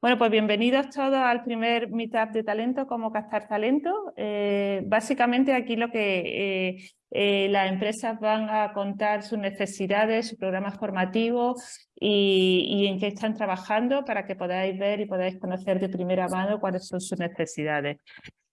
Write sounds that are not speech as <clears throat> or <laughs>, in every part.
Bueno, pues bienvenidos todos al primer Meetup de Talento, como captar talento. Eh, básicamente aquí lo que eh, eh, las empresas van a contar sus necesidades, sus programas formativos y, en qué están trabajando para que podáis ver y podáis conocer de primera mano cuáles son sus necesidades.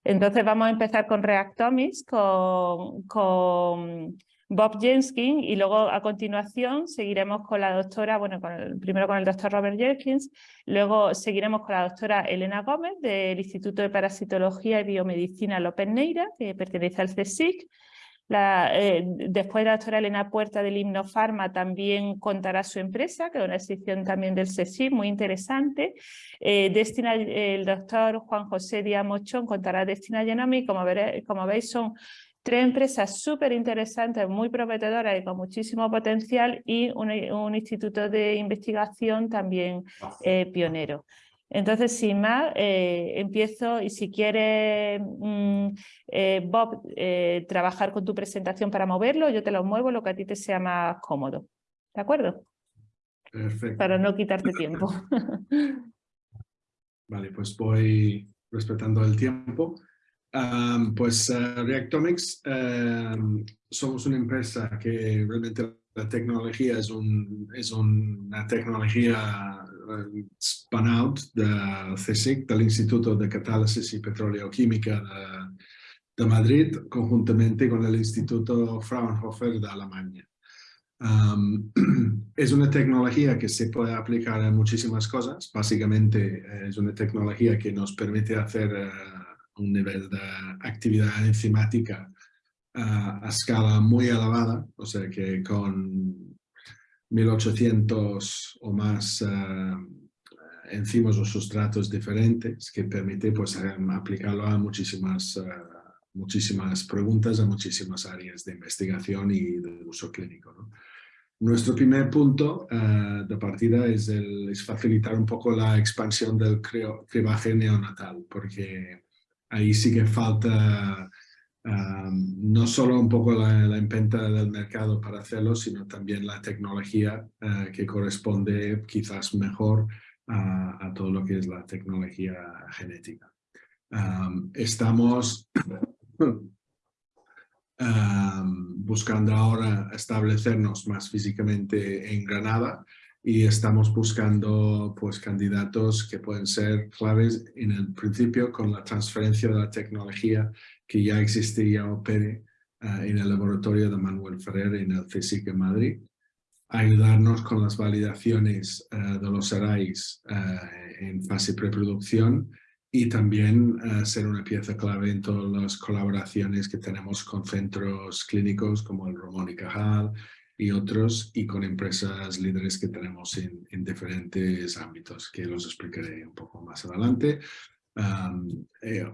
Entonces vamos a empezar con Reactomics, con Bob Jenskin y luego a continuación seguiremos con la doctora, bueno, con primero con el doctor Robert Jenkins, luego seguiremos con la doctora Elena Gómez del Instituto de Parasitología y Biomedicina López Neira, que pertenece al CSIC. La, eh, después la doctora Elena Puerta del Himnofarma también contará su empresa, que es una sección también del CSIC, muy interesante. Eh, Destina, el doctor Juan José Díaz Mochón contará Destina Genomics, como, como veis son tres empresas súper interesantes, muy prometedoras y con muchísimo potencial y un, instituto de investigación también eh, pionero. Entonces, sin más, eh, empiezo y si quieres, mm, eh, Bob, trabajar con tu presentación para moverlo, yo te lo muevo lo que a ti te sea más cómodo. ¿De acuerdo? Perfecto. Para no quitarte tiempo. <laughs> vale, pues voy respetando el tiempo pues uh, Reactomics somos una empresa que realmente la tecnología es, un, es una tecnología uh, spun out del CSIC, del Instituto de Catálisis y Petroleoquímica de, de, Madrid, conjuntamente con el Instituto Fraunhofer de Alemania. <clears throat> es una tecnología que se puede aplicar a muchísimas cosas. Básicamente eh, es una tecnología que nos permite hacer eh, un nivel de actividad enzimática a escala muy elevada, o sea que con 1800 o más uh, enzimas o sustratos diferentes que permite pues, aplicarlo a muchísimas, eh, muchísimas preguntas, a muchísimas áreas de investigación y de uso clínico. Nuestro primer punto de partida es, es, facilitar un poco la expansión del cribaje neonatal, porque ahí sí que falta no solo un poco la, la, inventa del mercado para hacerlo, sino también la tecnología eh, que corresponde quizás mejor a, todo lo que es la tecnología genética. estamos <coughs> buscando ahora establecernos más físicamente en Granada y estamos buscando pues, candidatos que pueden ser claves en el principio con la transferencia de la tecnología que ya existía opere uh, en el laboratorio de Manuel Ferrer en el CSIC en Madrid, ayudarnos con las validaciones uh, de los arrays uh, en fase preproducción y también ser una pieza clave en todas las colaboraciones que tenemos con centros clínicos como el Ramón y Cajal, y otros y con empresas líderes que tenemos en, en diferentes ámbitos que los explicaré un poco más adelante. Eh,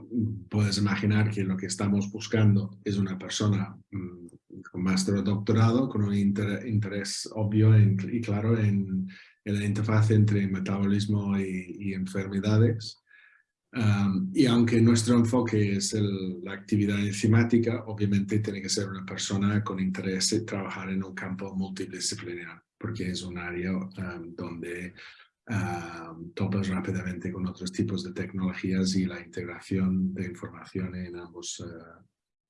puedes imaginar que lo que estamos buscando es una persona um, con máster o doctorado con un interés obvio y claro en, en, la interfaz entre metabolismo y, y enfermedades y aunque nuestro enfoque es la actividad enzimática, obviamente tiene que ser una persona con interés en trabajar en un campo multidisciplinar, porque es un área donde topas rápidamente con otros tipos de tecnologías y la integración de información en ambos, uh,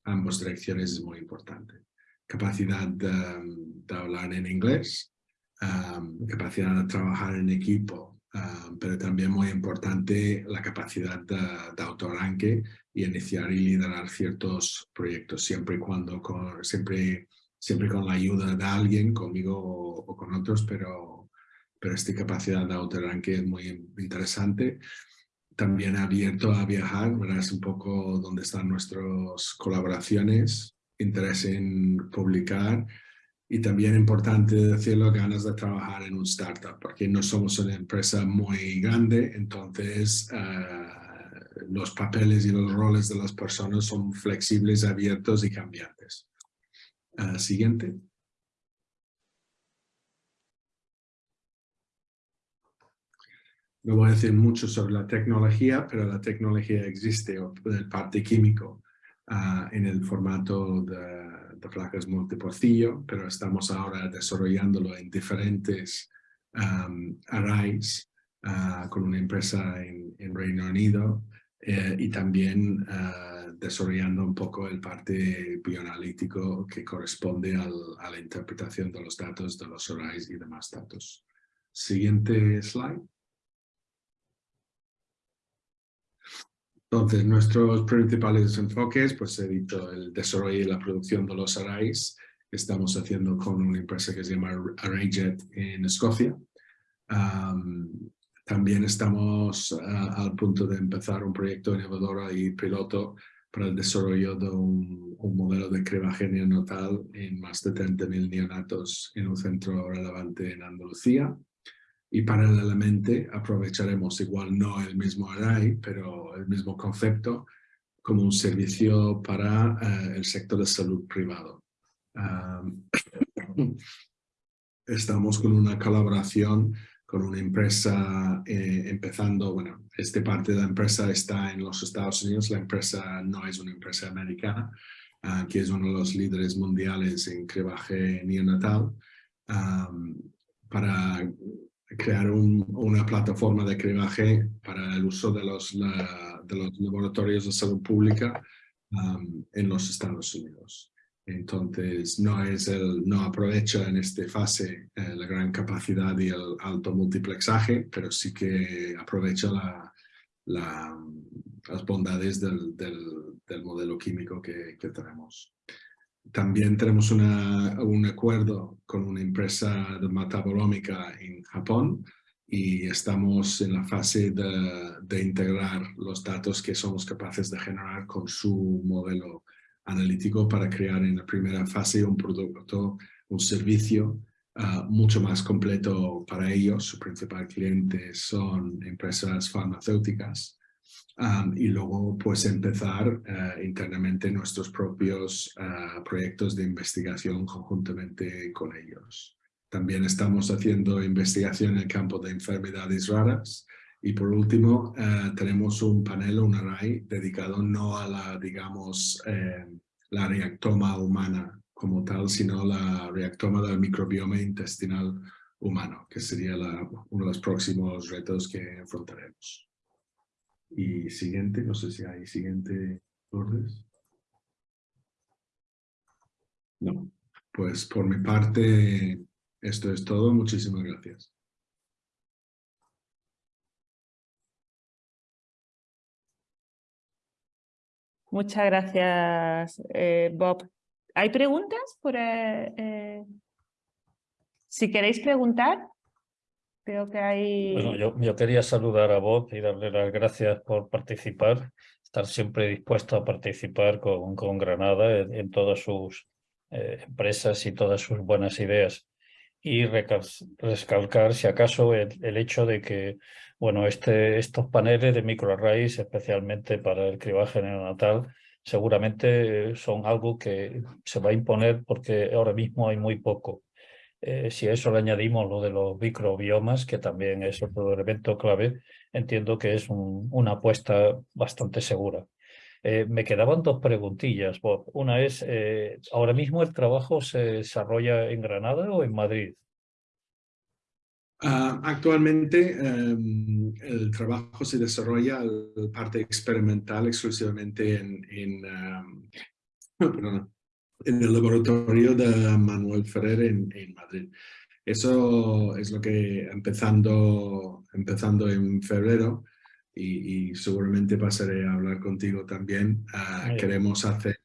ambas direcciones es muy importante. Capacidad de, de hablar en inglés, capacidad de trabajar en equipo Ah, pero también muy importante la capacidad de, de y iniciar y liderar ciertos proyectos, siempre y cuando con, siempre, siempre con la ayuda de alguien, conmigo o, con otros, pero, pero esta capacidad de autoarranque es muy interesante. También abierto a viajar, verás un poco dónde están nuestras colaboraciones, interés en publicar y también importante decirlo, ganas de trabajar en un startup, porque no somos una empresa muy grande, entonces eh, los papeles y los roles de las personas son flexibles, abiertos y cambiantes. Uh, siguiente. No voy a decir mucho sobre la tecnología, pero la tecnología existe, el parte químico, uh, en el formato de de placas multiporcillo, pero estamos ahora desarrollándolo en diferentes um, arrays ah, con una empresa en, en Reino Unido eh, y también ah, desarrollando un poco el parte bioanalítico que corresponde al, a la interpretación de los datos de los arrays y demás datos. Siguiente slide. Entonces, nuestros principales enfoques, pues he dicho, el desarrollo y la producción de los arrays, que estamos haciendo con una empresa que se llama ArrayJet en Escocia. también estamos al punto de empezar un proyecto innovador y piloto para el desarrollo de un, modelo de cribaje neonatal en más de 30.000 neonatos en un centro relevante en Andalucía. Y paralelamente aprovecharemos igual no el mismo array, pero el mismo concepto como un servicio para eh, el sector de salud privado. <coughs> estamos con una colaboración con una empresa eh, empezando, bueno, esta parte de la empresa está en los Estados Unidos, la empresa no es una empresa americana, ah, que es uno de los líderes mundiales en cribaje neonatal, para crear una plataforma de cribaje para el uso de los, de los laboratorios de salud pública en los Estados Unidos. Entonces no, es el, no aprovecha en esta fase eh, la gran capacidad y el alto multiplexaje, pero sí que aprovecha la, las bondades del, del, modelo químico que, que, tenemos. También tenemos un acuerdo con una empresa de metabolómica en Japón y estamos en la fase de, de integrar los datos que somos capaces de generar con su modelo analítico para crear en la primera fase un producto, un servicio ah, mucho más completo para ellos. Su principal cliente son empresas farmacéuticas. Y luego pues empezar ah, internamente nuestros propios ah, proyectos de investigación conjuntamente con ellos. También estamos haciendo investigación en el campo de enfermedades raras, y por último, eh, tenemos un panel, un array, dedicado no a la, digamos, eh, la reactoma humana como tal, sino la reactoma del microbioma intestinal humano, que sería uno de los próximos retos que enfrentaremos. Y siguiente, no sé si hay siguiente orden. No, pues por mi parte esto es todo. Muchísimas gracias. Muchas gracias, eh, Bob. ¿Hay preguntas? Por, eh, eh, si queréis preguntar, Bueno, yo, yo, quería saludar a Bob y darle las gracias por participar, estar siempre dispuesto a participar con, con Granada en, todas sus empresas y todas sus buenas ideas. Y recalcar, si acaso, el, el hecho de que bueno, este, estos paneles de microarrays, especialmente para el cribaje neonatal, seguramente son algo que se va a imponer porque ahora mismo hay muy poco. Eh, si a eso le añadimos lo de los microbiomas, que también es otro elemento clave, entiendo que es una apuesta bastante segura. Eh, me quedaban dos preguntillas, Bob. Una es, eh, ¿ahora mismo el trabajo se desarrolla en Granada o en Madrid? Ah, actualmente em, el trabajo se desarrolla la parte experimental exclusivamente en, en, <coughs> en, el laboratorio de Manuel Ferrer en, en, Madrid. Eso es lo que empezando, empezando en febrero y, seguramente pasaré a hablar contigo también, ah, queremos hacer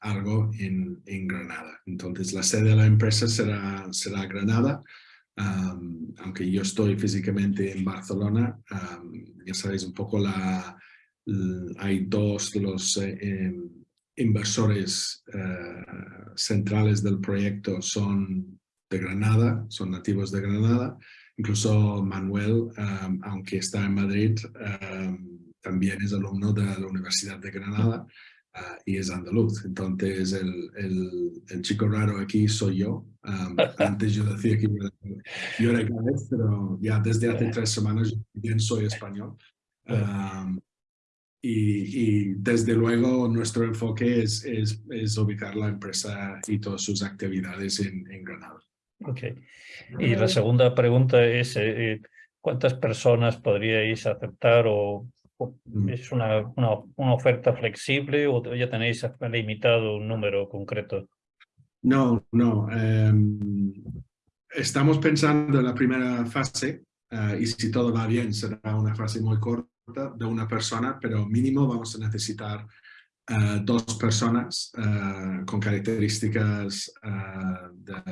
algo en, en, Granada. Entonces la sede de la empresa será, será Granada aunque yo estoy físicamente en Barcelona, ya sabéis un poco, la, hay dos de los eh, em, inversores eh, centrales del proyecto son de Granada, son nativos de Granada. Incluso Manuel, aunque está en Madrid, también es alumno de la Universidad de Granada y es andaluz. Entonces el, el, el, chico raro aquí soy yo. <laughs> antes yo decía que yo era galés, pero ya desde hace tres semanas yo también soy español. Y, y, desde luego nuestro enfoque es, es, es, ubicar la empresa y todas sus actividades en, en Granada. Ok. Y la segunda pregunta es, eh, eh, ¿cuántas personas podríais aceptar o, Mm. es una, una, una, oferta flexible o ya tenéis limitado un número concreto? No, no. Um, estamos pensando en la primera fase uh, y si todo va bien será una fase muy corta de una persona, pero mínimo vamos a necesitar uh, dos personas uh, con características de,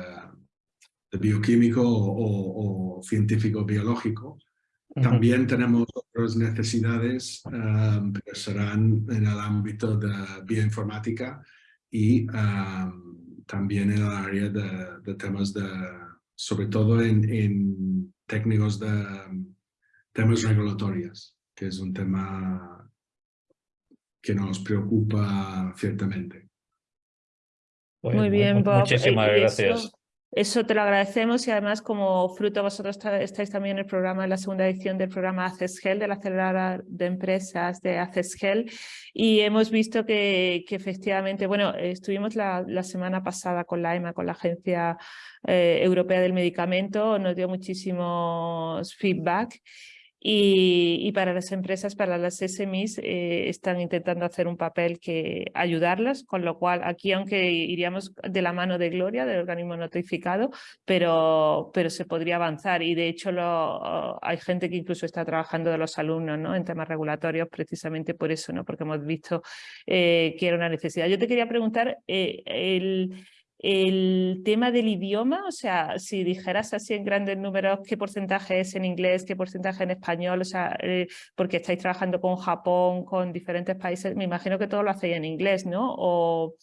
de, bioquímico o, o, o científico biológico. También tenemos otras necesidades, um, pero serán en el ámbito de bioinformática y um, también en el área de, de, temas de, sobre todo en, en técnicos de temas regulatorios, que es un tema que nos preocupa ciertamente. Muy bien, Bob. Muchísimas gracias. Eso... Eso te lo agradecemos y además como fruto vosotros estáis también en el programa, en la segunda edición del programa ACESGEL, de la aceleradora de empresas de ACESGEL y hemos visto que, que efectivamente, bueno, estuvimos la, la, semana pasada con la EMA, con la Agencia eh, Europea del Medicamento, nos dio muchísimos feedback y, para las empresas, para las SMEs, eh, están intentando hacer un papel que ayudarlas, con lo cual aquí, aunque iríamos de la mano de Gloria, del organismo notificado, pero, pero se podría avanzar y de hecho hay gente que incluso está trabajando de los alumnos ¿no? en temas regulatorios precisamente por eso, ¿no? porque hemos visto eh, que era una necesidad. Yo te quería preguntar, eh, el el tema del idioma, o sea, si dijeras así en grandes números qué porcentaje es en inglés, qué porcentaje en español, o sea, eh, porque estáis trabajando con Japón, con diferentes países, me imagino que todo lo hacéis en inglés, ¿no? O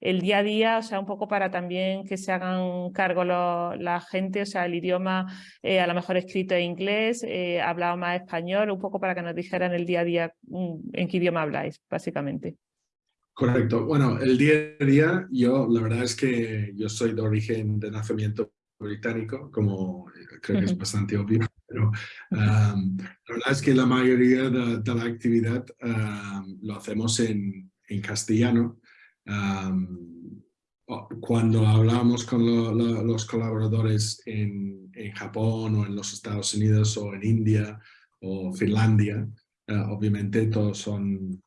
el día a día, o sea, un poco para también que se hagan cargo la gente, o sea, el idioma eh, a lo mejor escrito en inglés, eh, hablado más español, un poco para que nos dijeran el día a día mm, en qué idioma habláis, básicamente. Correcto. Bueno, el día a día, yo la verdad es que yo soy de origen de nacimiento británico, como creo que es bastante obvio, pero um, la verdad es que la mayoría de, de la actividad um, lo hacemos en, en castellano. Um, cuando hablamos con lo, lo, los colaboradores en, en, Japón o en los Estados Unidos o en India o Finlandia, uh, obviamente todos son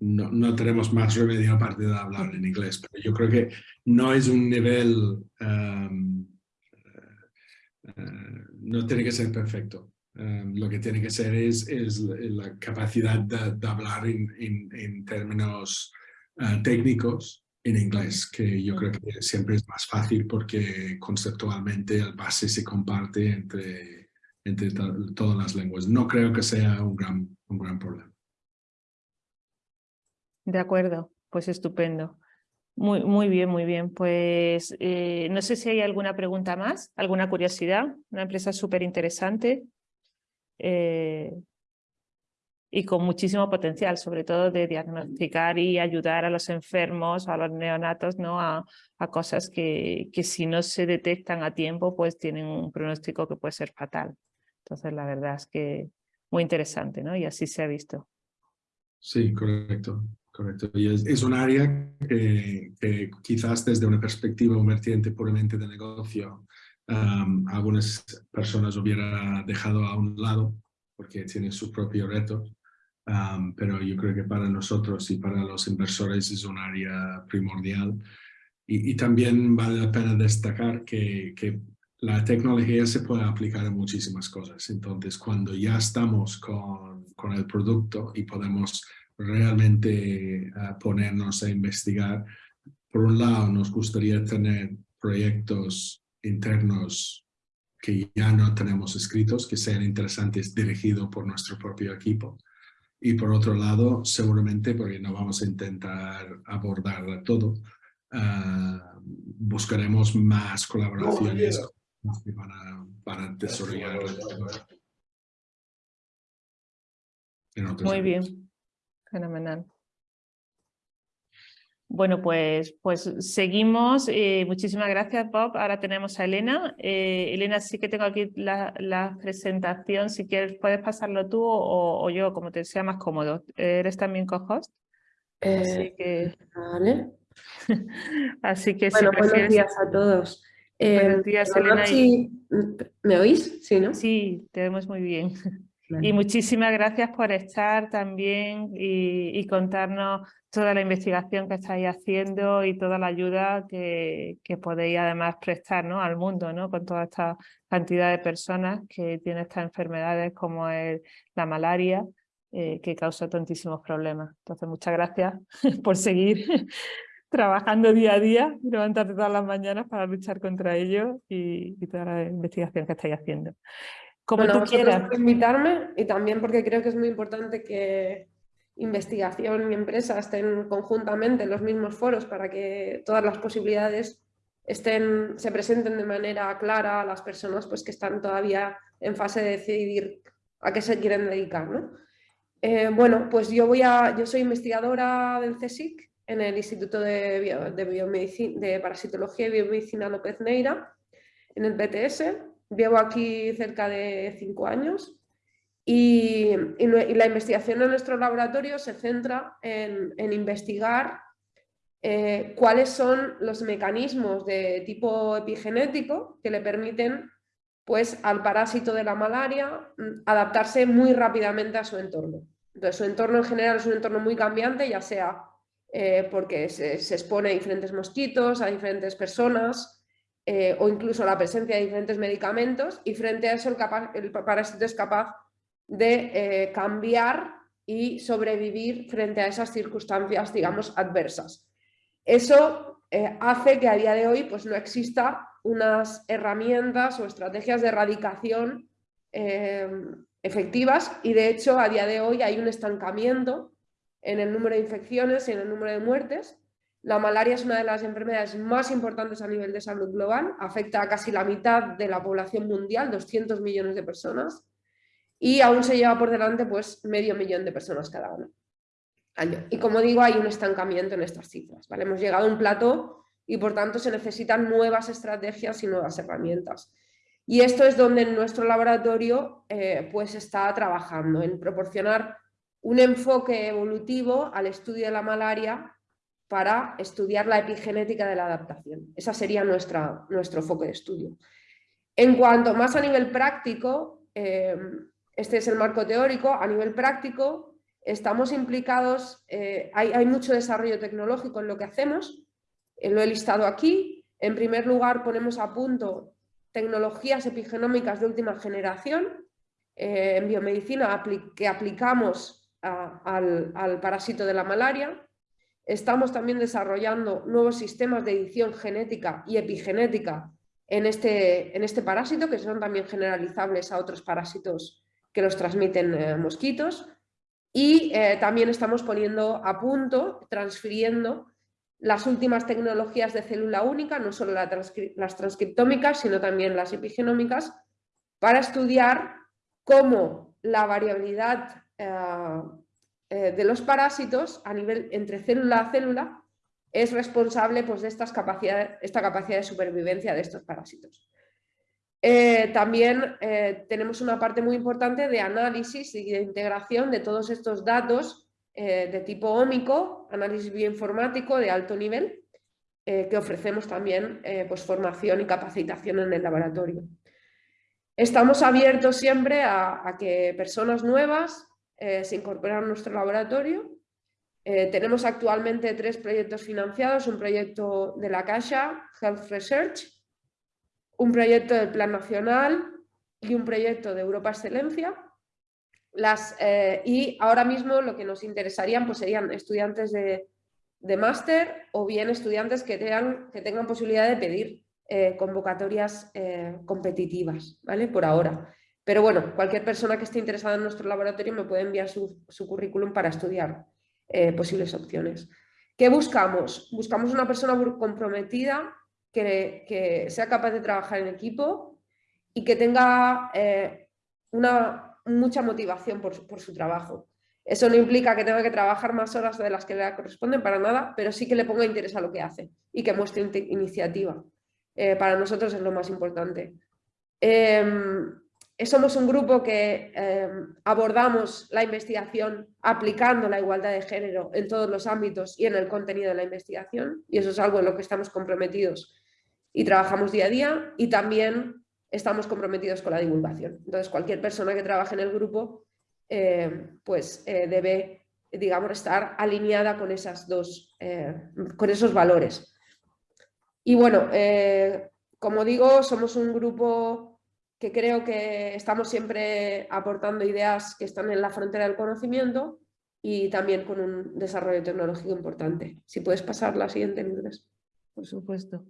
no, no, tenemos más remedio aparte de hablar en inglés, pero yo creo que no es un nivel, um, uh, no tiene que ser perfecto. Um, lo que tiene que ser es, la capacidad de, de hablar en, en, en términos uh, técnicos en inglés, que yo creo que siempre es más fácil porque conceptualmente el base se comparte entre, entre todas las lenguas. No creo que sea un gran, un gran problema. De acuerdo, pues estupendo. Muy, muy bien, muy bien. Pues eh, no sé si hay alguna pregunta más, alguna curiosidad. Una empresa súper interesante eh, y con muchísimo potencial, sobre todo de diagnosticar y ayudar a los enfermos, a los neonatos, ¿no? a, a cosas que, que si no se detectan a tiempo, pues tienen un pronóstico que puede ser fatal. Entonces, la verdad es que muy interesante, ¿no? Y así se ha visto. Sí, correcto. Correcto. Y es, es un área que, que, quizás desde una perspectiva, un vertiente puramente de negocio, um, algunas personas hubiera dejado a un lado porque tiene su propio reto. Um, pero yo creo que para nosotros y para los inversores es un área primordial. Y, y también vale la pena destacar que, que la tecnología se puede aplicar a muchísimas cosas. Entonces, cuando ya estamos con, con el producto y podemos realmente uh, ponernos a investigar. Por un lado, nos gustaría tener proyectos internos que ya no tenemos escritos, que sean interesantes dirigidos por nuestro propio equipo. Y por otro lado, seguramente, porque no vamos a intentar abordar todo, uh, buscaremos más colaboraciones para, para desarrollar. Muy bien. Fenomenal. Bueno, pues, pues seguimos. Eh, muchísimas gracias, Bob. Ahora tenemos a Elena. Eh, Elena, sí que tengo aquí la, la, presentación. Si quieres, puedes pasarlo tú o, o, yo, como te sea más cómodo. ¿Eres también co-host? Eh, Así que... Vale. <laughs> Así que bueno, si buenos días a todos. Buenos días, Elena. ¿Me oís? Sí, ¿no? Sí, te vemos muy bien. <laughs> Y muchísimas gracias por estar también y, contarnos toda la investigación que estáis haciendo y toda la ayuda que, podéis además prestar ¿no? al mundo ¿no? con toda esta cantidad de personas que tienen estas enfermedades como es la malaria eh, que causa tantísimos problemas. Entonces muchas gracias <laughs> por seguir <laughs> trabajando día a día, levantarte todas las mañanas para luchar contra ello y, y toda la investigación que estáis haciendo. Como bueno, tú quieras. por invitarme y también porque creo que es muy importante que investigación y empresa estén conjuntamente en los mismos foros para que todas las posibilidades estén, se presenten de manera clara a las personas pues, que están todavía en fase de decidir a qué se quieren dedicar. ¿no? Eh, bueno, pues yo, voy a, yo soy investigadora del CSIC en el Instituto de, de, de Parasitología y Biomedicina López Neira, en el BTS, Llevo aquí cerca de cinco años y, la investigación en nuestro laboratorio se centra en, investigar eh, cuáles son los mecanismos de tipo epigenético que le permiten pues, al parásito de la malaria mm, adaptarse muy rápidamente a su entorno. Entonces, su entorno en general es un entorno muy cambiante, ya sea eh, porque se, se, expone a diferentes mosquitos, a diferentes personas, eh, o incluso la presencia de diferentes medicamentos y frente a eso el, parásito es capaz de eh, cambiar y sobrevivir frente a esas circunstancias, digamos, adversas. Eso eh, hace que a día de hoy pues, no exista unas herramientas o estrategias de erradicación efectivas y de hecho a día de hoy hay un estancamiento en el número de infecciones y en el número de muertes la malaria es una de las enfermedades más importantes a nivel de salud global, afecta a casi la mitad de la población mundial, 200 millones de personas, y aún se lleva por delante pues, medio millón de personas cada año. Y como digo, hay un estancamiento en estas cifras. ¿vale? Hemos llegado a un plato y por tanto se necesitan nuevas estrategias y nuevas herramientas. Y esto es donde nuestro laboratorio eh, pues está trabajando, en proporcionar un enfoque evolutivo al estudio de la malaria para estudiar la epigenética de la adaptación. Ese sería nuestra, nuestro foco de estudio. En cuanto más a nivel práctico, eh, este es el marco teórico, a nivel práctico estamos implicados, eh, hay, mucho desarrollo tecnológico en lo que hacemos, eh, lo he listado aquí. En primer lugar ponemos a punto tecnologías epigenómicas de última generación en biomedicina que aplicamos al, al parásito de la malaria Estamos también desarrollando nuevos sistemas de edición genética y epigenética en este, en este parásito, que son también generalizables a otros parásitos que los transmiten eh, mosquitos. Y eh, también estamos poniendo a punto, transfiriendo las últimas tecnologías de célula única, no solo las transcriptómicas, sino también las epigenómicas, para estudiar cómo la variabilidad eh, eh, de los parásitos a nivel entre célula a célula es responsable pues, de estas capacidades, esta capacidad de supervivencia de estos parásitos. Eh, también eh, tenemos una parte muy importante de análisis y de integración de todos estos datos de tipo ómico, análisis bioinformático de alto nivel, que ofrecemos también pues, formación y capacitación en el laboratorio. Estamos abiertos siempre a que personas nuevas eh, se incorpora a nuestro laboratorio. Eh, tenemos actualmente tres proyectos financiados, un proyecto de la Caixa, Health Research, un proyecto del Plan Nacional y un proyecto de Europa Excelencia. Las, eh, y ahora mismo lo que nos interesarían pues, serían estudiantes de, de máster o bien estudiantes que tengan, que tengan posibilidad de pedir convocatorias competitivas, ¿vale? Por ahora. Pero bueno, cualquier persona que esté interesada en nuestro laboratorio me puede enviar su, currículum para estudiar eh, posibles opciones. ¿Qué buscamos? Buscamos una persona comprometida que, sea capaz de trabajar en equipo y que tenga eh, una, mucha motivación por, su trabajo. Eso no implica que tenga que trabajar más horas de las que le corresponden para nada, pero sí que le ponga interés a lo que hace y que muestre iniciativa. Eh, para nosotros es lo más importante. Em, somos un grupo que em, abordamos la investigación aplicando la igualdad de género en todos los ámbitos y en el contenido de la investigación y eso es algo en lo que estamos comprometidos y trabajamos día a día y también estamos comprometidos con la divulgación. Entonces, cualquier persona que trabaje en el grupo eh, pues eh, debe, digamos, estar alineada con, esas dos, eh, con esos valores. Y bueno, como digo, somos un grupo que creo que estamos siempre aportando ideas que están en la frontera del conocimiento y también con un desarrollo tecnológico importante. Si puedes pasar la siguiente, Lourdes. Por supuesto.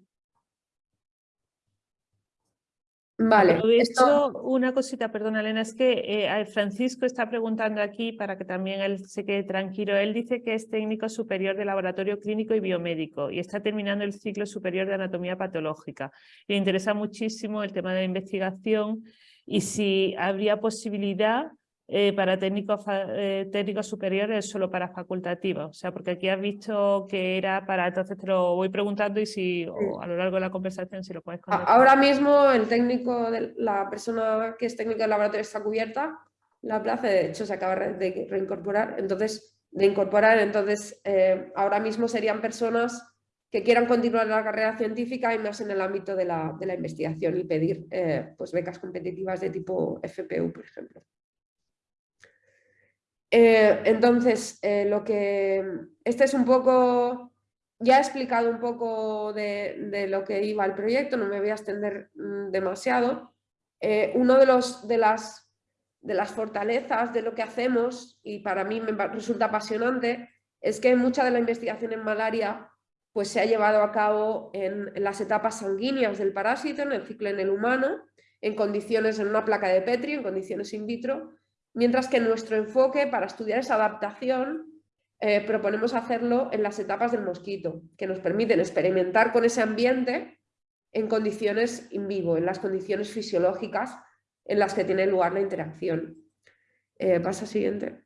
Vale. Esto... una cosita, perdona Elena, es que eh, Francisco está preguntando aquí para que también él se quede tranquilo. Él dice que es técnico superior de laboratorio clínico y biomédico y está terminando el ciclo superior de anatomía patológica. Le interesa muchísimo el tema de la investigación y si habría posibilidad eh, para técnicos, eh, técnicos superiores solo para facultativos. O sea, porque aquí has visto que era para, entonces te lo voy preguntando y si a lo largo de la conversación si lo puedes contestar. Ahora mismo el técnico, de, la persona que es técnico del laboratorio está cubierta, la plaza de hecho se acaba de reincorporar, entonces, de incorporar, entonces eh, ahora mismo serían personas que quieran continuar la carrera científica y más en el ámbito de la, de la investigación y pedir pues becas competitivas de tipo FPU, por ejemplo. Eh, entonces, eh, lo que este es un poco, ya he explicado un poco de, lo que iba el proyecto, no me voy a extender mm, demasiado. Eh, uno de, los, de, las, de las fortalezas de lo que hacemos, y para mí me resulta apasionante, es que mucha de la investigación en malaria pues, se ha llevado a cabo en, en las etapas sanguíneas del parásito, en el ciclo en el humano, en condiciones en una placa de Petri, en condiciones in vitro, mientras que nuestro enfoque para estudiar esa adaptación eh, proponemos hacerlo en las etapas del mosquito, que nos permiten experimentar con ese ambiente en condiciones in vivo, en las condiciones fisiológicas en las que tiene lugar la interacción. Eh, pasa siguiente.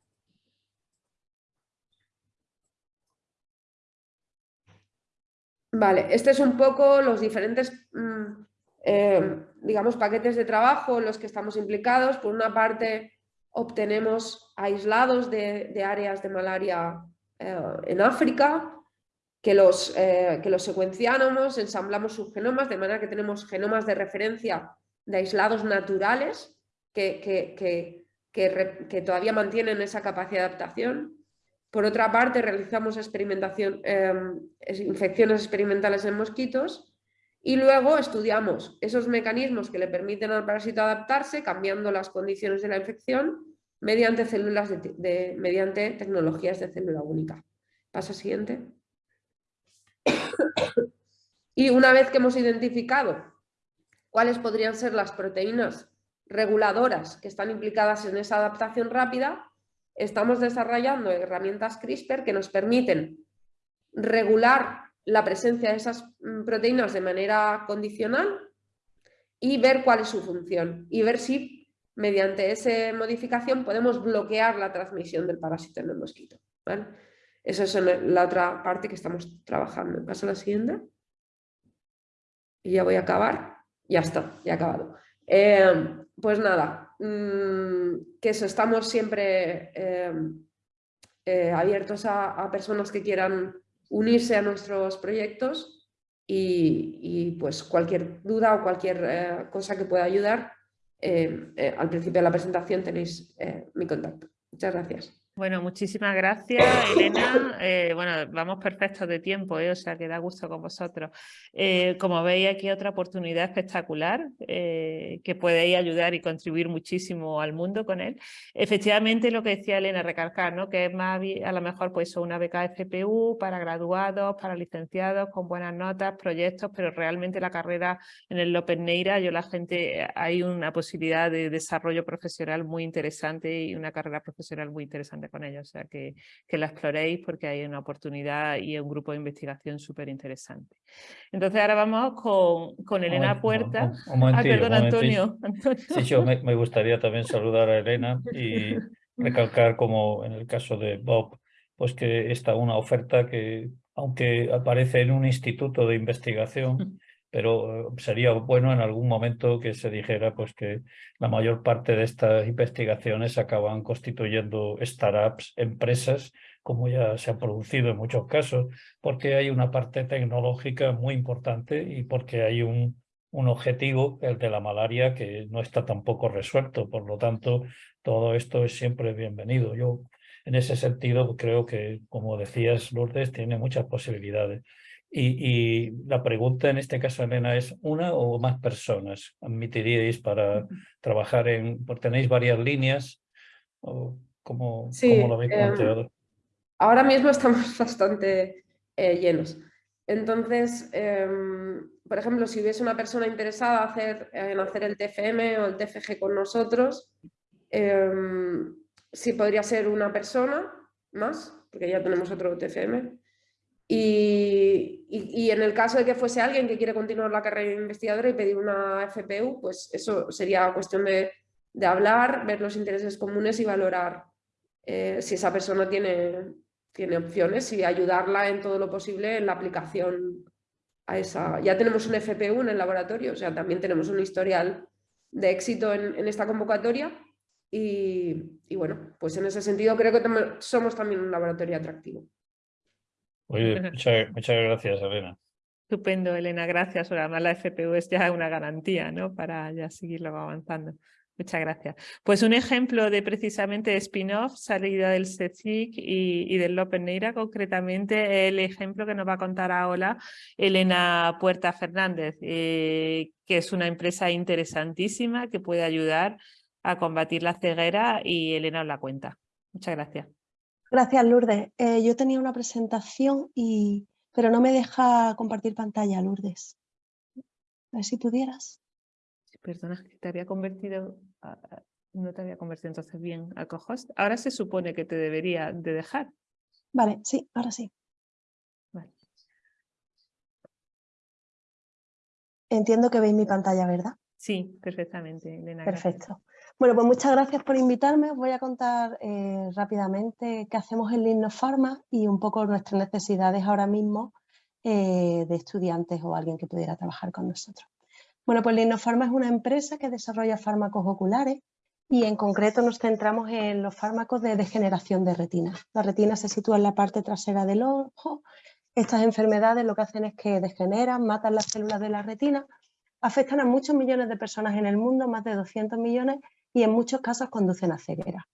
Vale, este es un poco los diferentes mm, eh, digamos, paquetes de trabajo en los que estamos implicados. Por una parte, obtenemos aislados de, áreas de malaria eh, en África, que los, eh, que los secuenciamos, ensamblamos sus genomas, de manera que tenemos genomas de referencia de aislados naturales que, que, que, todavía mantienen esa capacidad de adaptación. Por otra parte, realizamos experimentación, em, infecciones experimentales en mosquitos y luego estudiamos esos mecanismos que le permiten al parásito adaptarse, cambiando las condiciones de la infección, mediante, células de, mediante tecnologías de célula única. Paso siguiente. y una vez que hemos identificado cuáles podrían ser las proteínas reguladoras que están implicadas en esa adaptación rápida, estamos desarrollando herramientas CRISPR que nos permiten regular la presencia de esas mm, proteínas de manera condicional y ver cuál es su función y ver si mediante esa modificación podemos bloquear la transmisión del parásito en el mosquito. ¿vale? Esa es la otra parte que estamos trabajando. Paso a la siguiente. Y ya voy a acabar. Ya está, ya he acabado. Eh, pues nada, mm, que eso, estamos siempre eh, eh, abiertos a, personas que quieran unirse a nuestros proyectos y, pues cualquier duda o cualquier eh, cosa que pueda ayudar, eh, eh, al principio de la presentación tenéis mi contacto. Muchas gracias. Bueno, muchísimas gracias, Elena. Eh, bueno, vamos perfectos de tiempo, ¿eh? o sea que da gusto con vosotros. Eh, como veis, aquí otra oportunidad espectacular que podéis ayudar y contribuir muchísimo al mundo con él. Efectivamente, lo que decía Elena, recalcar, ¿no? que es más a lo mejor pues una beca FPU para graduados, para licenciados, con buenas notas, proyectos, pero realmente la carrera en el López Neira, yo la gente, hay una posibilidad de desarrollo profesional muy interesante y una carrera profesional muy interesante con ella, o sea que, que la exploréis porque hay una oportunidad y un grupo de investigación súper interesante. Entonces ahora vamos con, con Elena Puerta. ah, perdón, <laughs> Antonio. Sí, yo me, me gustaría también saludar a Elena y <laughs> recalcar como en el caso de Bob, pues que está una oferta que aunque aparece en un instituto de investigación, <laughs> pero eh, sería bueno en algún momento que se dijera pues que la mayor parte de estas investigaciones acaban constituyendo startups, empresas como ya se ha producido en muchos casos, porque hay una parte tecnológica muy importante y porque hay un, un objetivo, el de la malaria, que no está tampoco resuelto. Por lo tanto, todo esto es siempre bienvenido. Yo, en ese sentido, creo que, como decías, Lourdes, tiene muchas posibilidades. Y, la pregunta en este caso, Elena, es ¿una o más personas admitiríais para trabajar en... tenéis varias líneas? ¿O cómo, lo habéis em, planteado? ahora mismo estamos <laughs> bastante eh, llenos. Entonces, em, por ejemplo, si hubiese una persona interesada hacer, en hacer el TFM o el TFG con nosotros, em, sí podría ser una persona más, porque ya tenemos otro TFM. Y, en el caso de que fuese alguien que quiere continuar la carrera investigadora y pedir una FPU, pues eso sería cuestión de, hablar, ver los intereses comunes y valorar eh, si esa persona tiene, tiene opciones y ayudarla en todo lo posible en la aplicación a esa... Ya tenemos un FPU en el laboratorio, o sea, también tenemos un historial de éxito en, esta convocatoria y, bueno, pues en ese sentido creo que somos también un laboratorio atractivo. <laughs> muchas, muchas gracias, Elena. Estupendo, Elena, gracias. Además, la FPU es ya una garantía ¿no? para ya seguirlo avanzando. Muchas gracias. Pues un ejemplo de precisamente spin-off, salida del CECIC y, del López Neira, concretamente el ejemplo que nos va a contar ahora Elena Puerta Fernández, eh, que es una empresa interesantísima que puede ayudar a combatir la ceguera y Elena os la cuenta. Muchas gracias. Gracias, Lourdes. Eh, yo tenía una presentación, y... pero no me deja compartir pantalla, Lourdes. A ver si pudieras. Perdona, te había convertido no te había convertido entonces bien a cohost. Ahora se supone que te debería de dejar. Vale, sí, ahora sí. Entiendo que veis mi pantalla, ¿verdad? Sí, perfectamente, Elena. Perfecto. Bueno, pues muchas gracias por invitarme. Os voy a contar eh, rápidamente qué hacemos en Linno Pharma y un poco nuestras necesidades ahora mismo eh, de estudiantes o alguien que pudiera trabajar con nosotros. Bueno, pues Linofarma es una empresa que desarrolla fármacos oculares y en concreto nos centramos en los fármacos de degeneración de retina. La retina se sitúa en la parte trasera del ojo. Estas enfermedades lo que hacen es que degeneran, matan las células de la retina, afectan a muchos millones de personas en el mundo, más de 200 millones, y en muchos casos conducen a ceguera.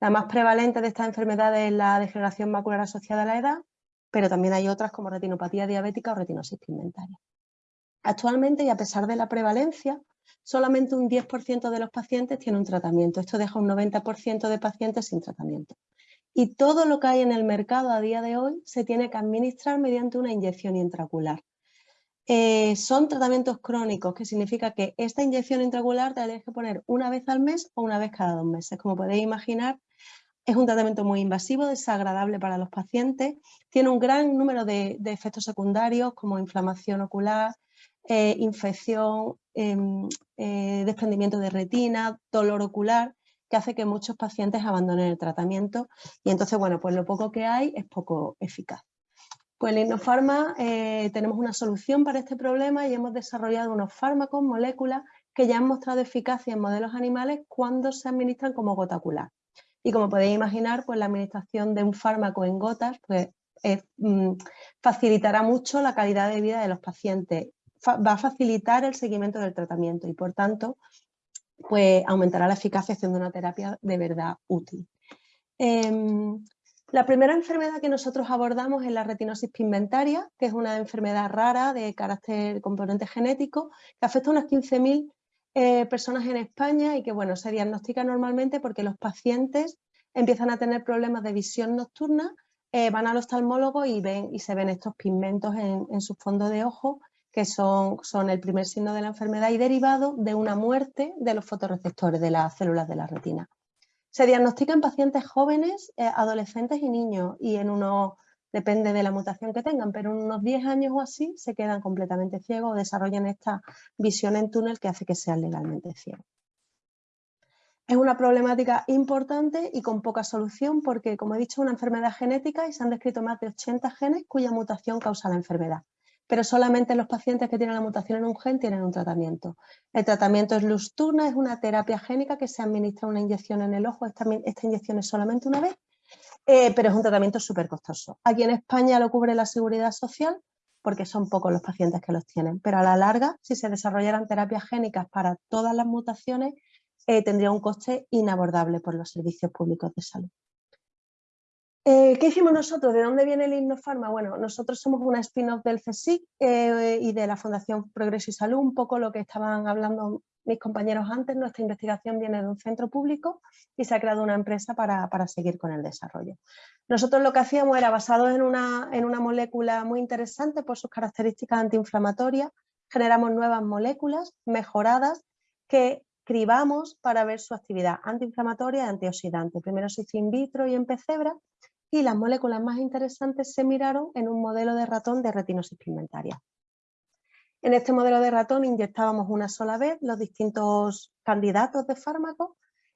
La más prevalente de estas enfermedades es la degeneración macular asociada a la edad, pero también hay otras como retinopatía diabética o retinosis pigmentaria. Actualmente, y a pesar de la prevalencia, solamente un 10% de los pacientes tiene un tratamiento. Esto deja un 90% de pacientes sin tratamiento. Y todo lo que hay en el mercado a día de hoy se tiene que administrar mediante una inyección intraocular. Eh, son tratamientos crónicos, que significa que esta inyección intraocular te la tienes que poner una vez al mes o una vez cada dos meses. Como podéis imaginar, es un tratamiento muy invasivo, desagradable para los pacientes, tiene un gran número de efectos secundarios como inflamación ocular, eh, infección, em, eh, desprendimiento de retina, dolor ocular, que hace que muchos pacientes abandonen el tratamiento y entonces, bueno, pues lo poco que hay es poco eficaz. Pues en Innofarma eh, tenemos una solución para este problema y hemos desarrollado unos fármacos, moléculas, que ya han mostrado eficacia en modelos animales cuando se administran como gota ocular. Y como podéis imaginar, pues la administración de un fármaco en gotas pues, mm, facilitará mucho la calidad de vida de los pacientes va a facilitar el seguimiento del tratamiento y por tanto pues aumentará la eficacia haciendo una terapia de verdad útil. Em, la primera enfermedad que nosotros abordamos es la retinosis pigmentaria, que es una enfermedad rara de carácter componente genético que afecta a unas 15.000 eh, personas en España y que bueno, se diagnostica normalmente porque los pacientes empiezan a tener problemas de visión nocturna, eh, van al oftalmólogo y, ven, y se ven estos pigmentos en, en su fondo de ojo que son, son el primer signo de la enfermedad y derivado de una muerte de los fotorreceptores de las células de la retina. Se diagnostica en pacientes jóvenes, eh, adolescentes y niños y en unos, depende de la mutación que tengan, pero en unos 10 años o así se quedan completamente ciegos o desarrollan esta visión en túnel que hace que sean legalmente ciegos. Es una problemática importante y con poca solución porque, como he dicho, es una enfermedad genética y se han descrito más de 80 genes cuya mutación causa la enfermedad pero solamente los pacientes que tienen la mutación en un gen tienen un tratamiento. El tratamiento es Lusturna, es una terapia génica que se administra una inyección en el ojo, esta, inyección es solamente una vez eh, pero es un tratamiento súper costoso. Aquí en España lo cubre la Seguridad Social porque son pocos los pacientes que los tienen, pero a la larga, si se desarrollaran terapias génicas para todas las mutaciones, eh, tendría un coste inabordable por los servicios públicos de salud. Eh, ¿Qué hicimos nosotros? ¿De dónde viene el Innofarma? Bueno, nosotros somos una spin-off del CSIC eh, y de la Fundación Progreso y Salud, un poco lo que estaban hablando mis compañeros antes, nuestra investigación viene de un centro público y se ha creado una empresa para, seguir con el desarrollo. Nosotros lo que hacíamos era, basado en una, en una molécula muy interesante por sus características antiinflamatorias, generamos nuevas moléculas mejoradas que cribamos para ver su actividad antiinflamatoria y antioxidante. Primero se hizo in vitro y en pecebra y las moléculas más interesantes se miraron en un modelo de ratón de retinosis pigmentaria. En este modelo de ratón inyectábamos una sola vez los distintos candidatos de fármacos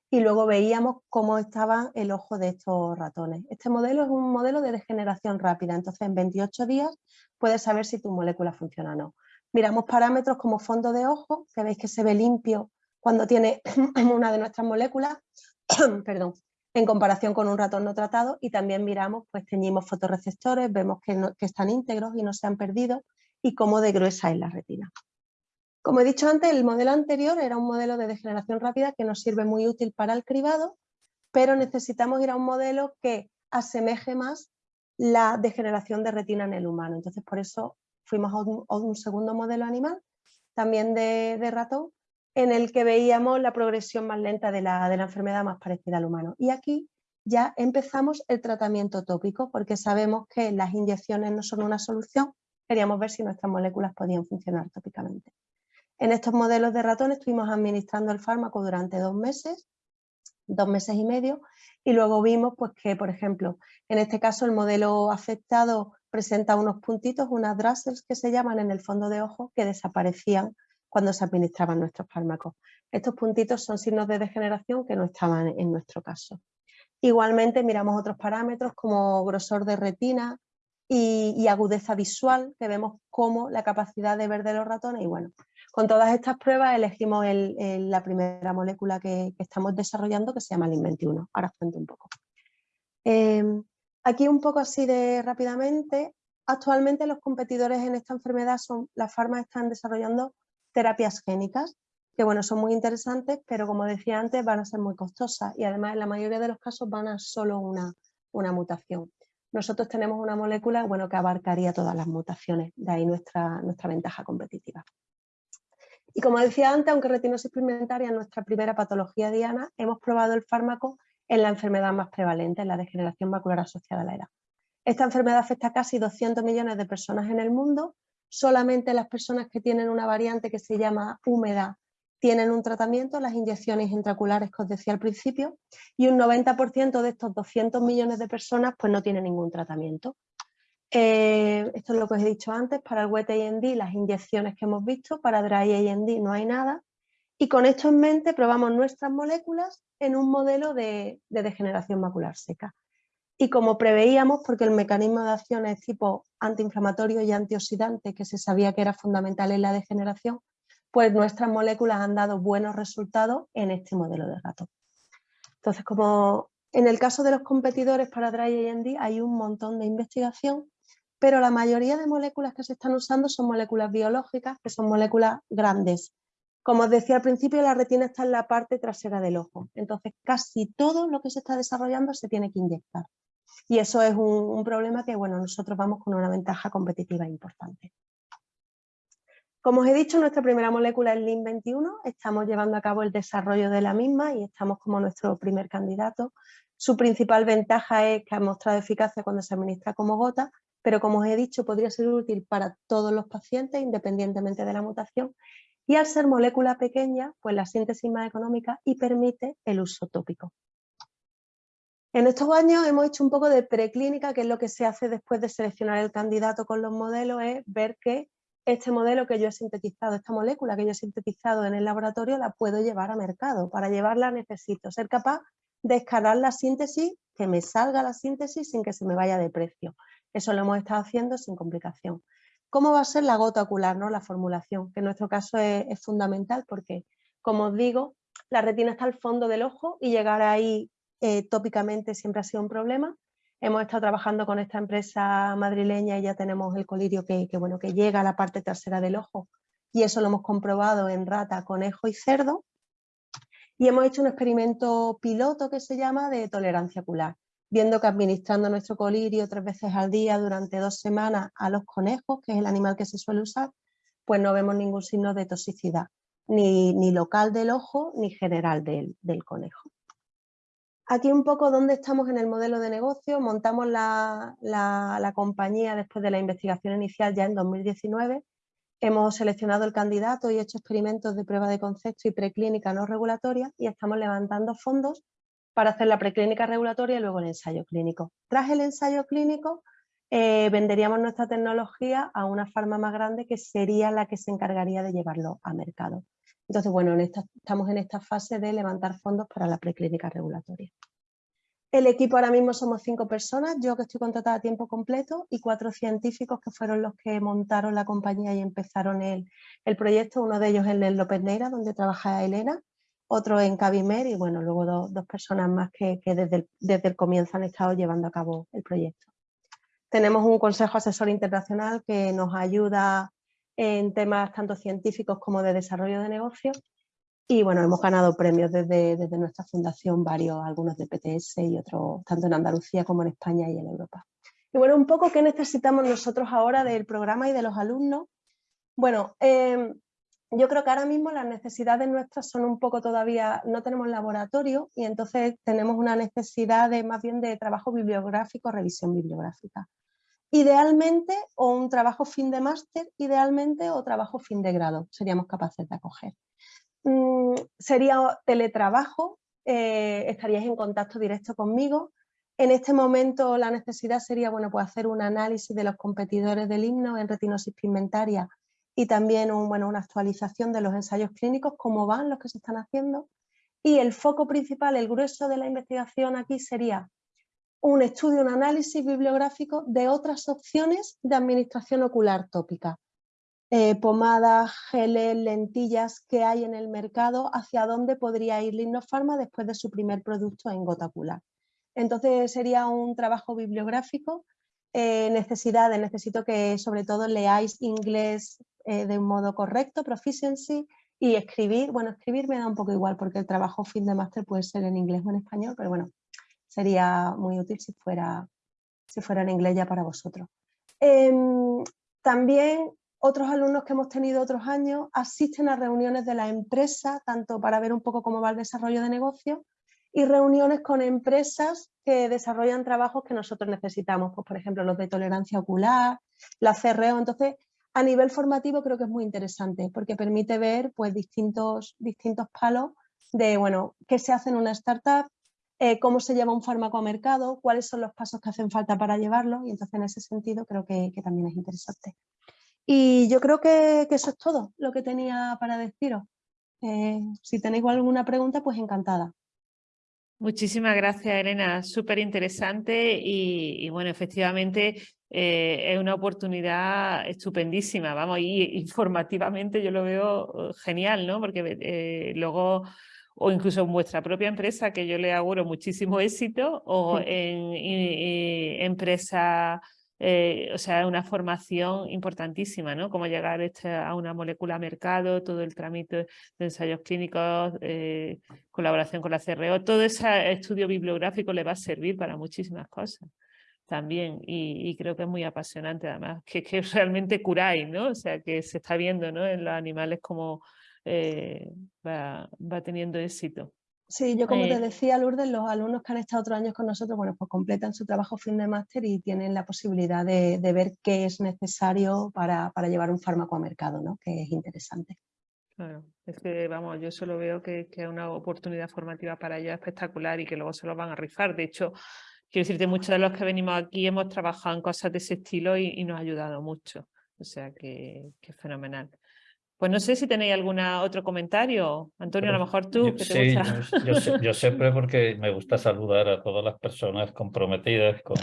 y luego veíamos cómo estaba el ojo de estos ratones. Este modelo es un modelo de degeneración rápida, entonces en 28 días puedes saber si tu molécula funciona o no. Miramos parámetros como fondo de ojo, que veis que se ve limpio cuando tiene <clears throat> una de nuestras moléculas, <clears throat> perdón, en comparación con un ratón no tratado y también miramos, pues teñimos fotorreceptores, vemos que, están íntegros y no se han perdido y cómo de gruesa es la retina. Como he dicho antes, el modelo anterior era un modelo de degeneración rápida que nos sirve muy útil para el cribado, pero necesitamos ir a un modelo que asemeje más la degeneración de retina en el humano. Entonces, por eso fuimos a un, segundo modelo animal, también de ratón, en el que veíamos la progresión más lenta de la, de la enfermedad más parecida al humano. Y aquí ya empezamos el tratamiento tópico porque sabemos que las inyecciones no son una solución, queríamos ver si nuestras moléculas podían funcionar tópicamente. En estos modelos de ratón estuvimos administrando el fármaco durante dos meses, dos meses y medio, y luego vimos pues, que, por ejemplo, en este caso el modelo afectado presenta unos puntitos, unas drasels que se llaman en el fondo de ojo, que desaparecían cuando se administraban nuestros fármacos. Estos puntitos son signos de degeneración que no estaban en nuestro caso. Igualmente miramos otros parámetros como grosor de retina y, agudeza visual, que vemos como la capacidad de ver de los ratones. Y bueno, con todas estas pruebas elegimos la primera molécula que, estamos desarrollando que se llama LIN21. Ahora os cuento un poco. Em, aquí un poco así de rápidamente, actualmente los competidores en esta enfermedad son, las farmas están desarrollando terapias génicas, que bueno, son muy interesantes, pero como decía antes, van a ser muy costosas y además en la mayoría de los casos van a solo una, una mutación. Nosotros tenemos una molécula bueno, que abarcaría todas las mutaciones, de ahí nuestra, nuestra ventaja competitiva. Y como decía antes, aunque retinosis pigmentaria es nuestra primera patología diana, hemos probado el fármaco en la enfermedad más prevalente, en la degeneración macular asociada a la edad. Esta enfermedad afecta a casi 200 millones de personas en el mundo solamente las personas que tienen una variante que se llama húmeda tienen un tratamiento, las inyecciones intraculares que os decía al principio, y un 90% de estos 200 millones de personas pues no tienen ningún tratamiento. Eh, esto es lo que os he dicho antes, para el wet AMD las inyecciones que hemos visto, para dry AMD no hay nada, y con esto en mente probamos nuestras moléculas en un modelo de degeneración macular seca. Y como preveíamos, porque el mecanismo de acción es tipo antiinflamatorio y antioxidante, que se sabía que era fundamental en la degeneración, pues nuestras moléculas han dado buenos resultados en este modelo de rato. Entonces, como en el caso de los competidores para Dry AMD hay un montón de investigación, pero la mayoría de moléculas que se están usando son moléculas biológicas, que son moléculas grandes. Como os decía al principio, la retina está en la parte trasera del ojo, entonces casi todo lo que se está desarrollando se tiene que inyectar. Y eso es un, problema que bueno, nosotros vamos con una ventaja competitiva importante. Como os he dicho, nuestra primera molécula es LIN21, estamos llevando a cabo el desarrollo de la misma y estamos como nuestro primer candidato. Su principal ventaja es que ha mostrado eficacia cuando se administra como gota, pero como os he dicho, podría ser útil para todos los pacientes, independientemente de la mutación, y al ser molécula pequeña, pues la síntesis más económica y permite el uso tópico. En estos años hemos hecho un poco de preclínica, que es lo que se hace después de seleccionar el candidato con los modelos, es ver que este modelo que yo he sintetizado, esta molécula que yo he sintetizado en el laboratorio, la puedo llevar a mercado. Para llevarla necesito ser capaz de escalar la síntesis, que me salga la síntesis sin que se me vaya de precio. Eso lo hemos estado haciendo sin complicación. ¿Cómo va a ser la gota ocular, no? la formulación? Que en nuestro caso es, es fundamental porque, como os digo, la retina está al fondo del ojo y llegar ahí eh, tópicamente siempre ha sido un problema. Hemos estado trabajando con esta empresa madrileña y ya tenemos el colirio que, bueno, que llega a la parte trasera del ojo y eso lo hemos comprobado en rata, conejo y cerdo. Y hemos hecho un experimento piloto que se llama de tolerancia ocular, viendo que administrando nuestro colirio tres veces al día durante dos semanas a los conejos, que es el animal que se suele usar, pues no vemos ningún signo de toxicidad, ni, ni local del ojo ni general del, del conejo. Aquí un poco dónde estamos en el modelo de negocio. Montamos la, compañía después de la investigación inicial ya en 2019. Hemos seleccionado el candidato y hecho experimentos de prueba de concepto y preclínica no regulatoria y estamos levantando fondos para hacer la preclínica regulatoria y luego el ensayo clínico. Tras el ensayo clínico eh, venderíamos nuestra tecnología a una farma más grande que sería la que se encargaría de llevarlo a mercado. Entonces, bueno, estamos en esta fase de levantar fondos para la preclínica regulatoria. El equipo ahora mismo somos cinco personas, yo que estoy contratada a tiempo completo y cuatro científicos que fueron los que montaron la compañía y empezaron el, proyecto, uno de ellos en el López Neira, donde trabaja Elena, otro en Cabimer y bueno, luego dos, personas más que, desde, el, desde el comienzo han estado llevando a cabo el proyecto. Tenemos un consejo asesor internacional que nos ayuda en temas tanto científicos como de desarrollo de negocios. Y bueno, hemos ganado premios desde, desde nuestra fundación, varios, algunos de PTS y otros, tanto en Andalucía como en España y en Europa. Y bueno, un poco qué necesitamos nosotros ahora del programa y de los alumnos. Bueno, em, yo creo que ahora mismo las necesidades nuestras son un poco todavía, no tenemos laboratorio y entonces tenemos una necesidad de más bien de trabajo bibliográfico, revisión bibliográfica. Idealmente, o un trabajo fin de máster, idealmente, o trabajo fin de grado, seríamos capaces de acoger. Mm, sería teletrabajo, eh, estaríais en contacto directo conmigo. En este momento la necesidad sería bueno, pues hacer un análisis de los competidores del himno en retinosis pigmentaria y también un, bueno, una actualización de los ensayos clínicos, cómo van los que se están haciendo. Y el foco principal, el grueso de la investigación aquí sería un estudio, un análisis bibliográfico de otras opciones de administración ocular tópica. Eh, pomadas, geles, lentillas que hay en el mercado, hacia dónde podría ir Linofarma después de su primer producto en gota ocular. Entonces sería un trabajo bibliográfico, eh, necesidades, necesito que sobre todo leáis inglés eh, de un modo correcto, proficiency, y escribir, bueno, escribir me da un poco igual porque el trabajo fin de máster puede ser en inglés o en español, pero bueno, sería muy útil si fuera, si en inglés ya para vosotros. Em, también otros alumnos que hemos tenido otros años asisten a reuniones de la empresa, tanto para ver un poco cómo va el desarrollo de negocio y reuniones con empresas que desarrollan trabajos que nosotros necesitamos, pues por ejemplo los de tolerancia ocular, la CRO, entonces a nivel formativo creo que es muy interesante porque permite ver pues distintos, distintos palos de bueno, qué se hace en una startup, eh, cómo se lleva un fármaco a mercado, cuáles son los pasos que hacen falta para llevarlo y entonces en ese sentido creo que, también es interesante. Y yo creo que, eso es todo lo que tenía para deciros. Eh, si tenéis alguna pregunta, pues encantada. Muchísimas gracias, Elena. Súper interesante y, bueno, efectivamente eh, es una oportunidad estupendísima, vamos, y informativamente yo lo veo genial, ¿no? Porque luego o incluso en vuestra propia empresa, que yo le auguro muchísimo éxito, o en, empresa, eh, o sea, una formación importantísima, ¿no? Cómo llegar este, a una molécula a mercado, todo el trámite de ensayos clínicos, eh, colaboración con la CRO, todo ese estudio bibliográfico le va a servir para muchísimas cosas también y, creo que es muy apasionante además, que, que <laughs> realmente curáis, ¿no? O sea, que se está viendo ¿no? en los animales como eh, va, teniendo éxito. Sí, yo como te eh, decía, Lourdes, los alumnos que han estado otros años con nosotros, bueno, pues completan su trabajo fin de máster y tienen la posibilidad de, ver qué es necesario para, para, llevar un fármaco a mercado, ¿no? Que es interesante. Claro, es que vamos, yo solo veo que, que es una oportunidad formativa para ellos espectacular y que luego se lo van a rifar. De hecho, quiero decirte, muchos de los que venimos aquí hemos trabajado en cosas de ese estilo y, nos ha ayudado mucho. O sea que, que fenomenal. Pues no sé si tenéis algún otro comentario. Antonio, a lo mejor tú. sí, yo, <laughs> siempre porque me gusta saludar a todas las personas comprometidas con,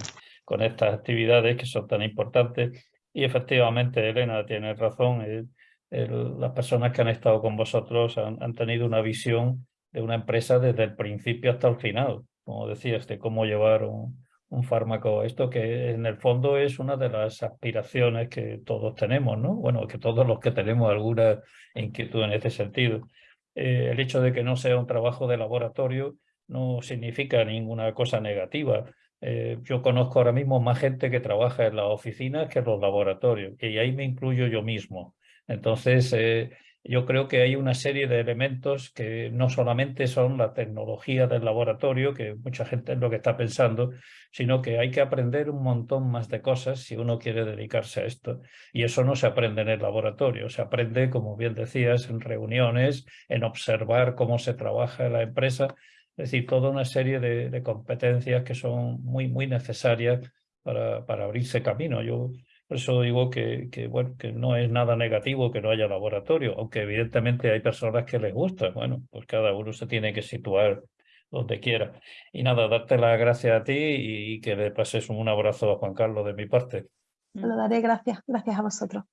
con estas actividades que son tan importantes. Y efectivamente, Elena tiene razón. las personas que han estado con vosotros han, han, tenido una visión de una empresa desde el principio hasta el final. Como decías, de cómo llevar un, un fármaco. Esto que en el fondo es una de las aspiraciones que todos tenemos, ¿no? Bueno, que todos los que tenemos alguna inquietud en este sentido. Eh, el hecho de que no sea un trabajo de laboratorio no significa ninguna cosa negativa. Eh, yo conozco ahora mismo más gente que trabaja en las oficinas que en los laboratorios y ahí me incluyo yo mismo. Entonces, eh, yo creo que hay una serie de elementos que no solamente son la tecnología del laboratorio, que mucha gente es lo que está pensando, sino que hay que aprender un montón más de cosas si uno quiere dedicarse a esto. Y eso no se aprende en el laboratorio, se aprende, como bien decías, en reuniones, en observar cómo se trabaja en la empresa, es decir, toda una serie de, competencias que son muy, muy necesarias para, para abrirse camino. Yo por eso digo que, que, bueno, que no es nada negativo que no haya laboratorio, aunque evidentemente hay personas que les gusta. Bueno, pues cada uno se tiene que situar donde quiera. Y nada, darte las gracias a ti y, que le pases un abrazo a Juan Carlos de mi parte. Lo daré, gracias. Gracias a vosotros.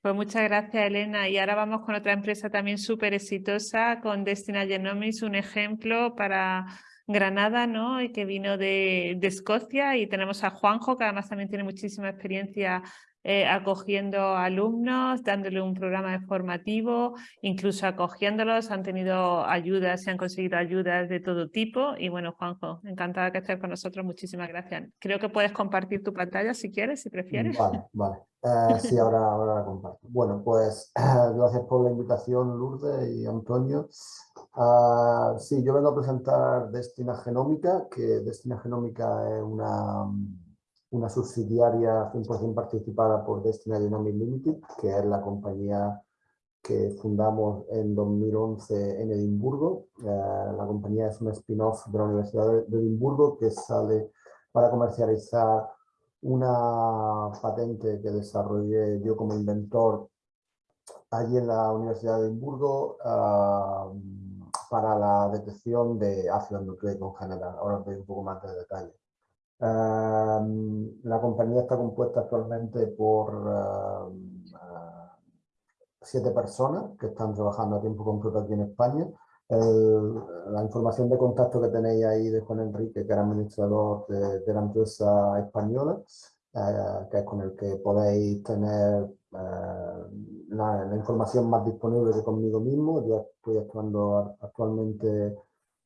Pues muchas gracias, Elena. Y ahora vamos con otra empresa también súper exitosa, con Destina Genomics, un ejemplo para Granada, ¿no? Y que vino de, Escocia y tenemos a Juanjo, que además también tiene muchísima experiencia eh, acogiendo alumnos, dándole un programa formativo, incluso acogiéndolos, han tenido ayudas, se han conseguido ayudas de todo tipo y bueno, Juanjo, encantada que estés con nosotros, muchísimas gracias. Creo que puedes compartir tu pantalla si quieres, si prefieres. Vale, vale. Eh, sí, ahora, ahora la comparto. Bueno, pues <clears throat> gracias por la invitación Lourdes y Antonio. Ah, sí, yo vengo a presentar Destina Genómica, que Destina Genómica es una, una subsidiaria 100% participada por Destina Genomics Limited, que es la compañía que fundamos en 2011 en Edimburgo. Eh, la compañía es un spin-off de la Universidad de Edimburgo que sale para comercializar una patente que desarrollé yo como inventor allí en la Universidad de Edimburgo. Ah, para la detección de ácido nucleico en general. Ahora os doy un poco más de detalle. Em, la compañía está compuesta actualmente por em, eh, siete personas que están trabajando a tiempo completo aquí en España. la información de contacto que tenéis ahí de Juan Enrique, que era administrador de, la empresa española, eh, que es con el que podéis tener eh, la, información más disponible que conmigo mismo. Yo estoy actuando actualmente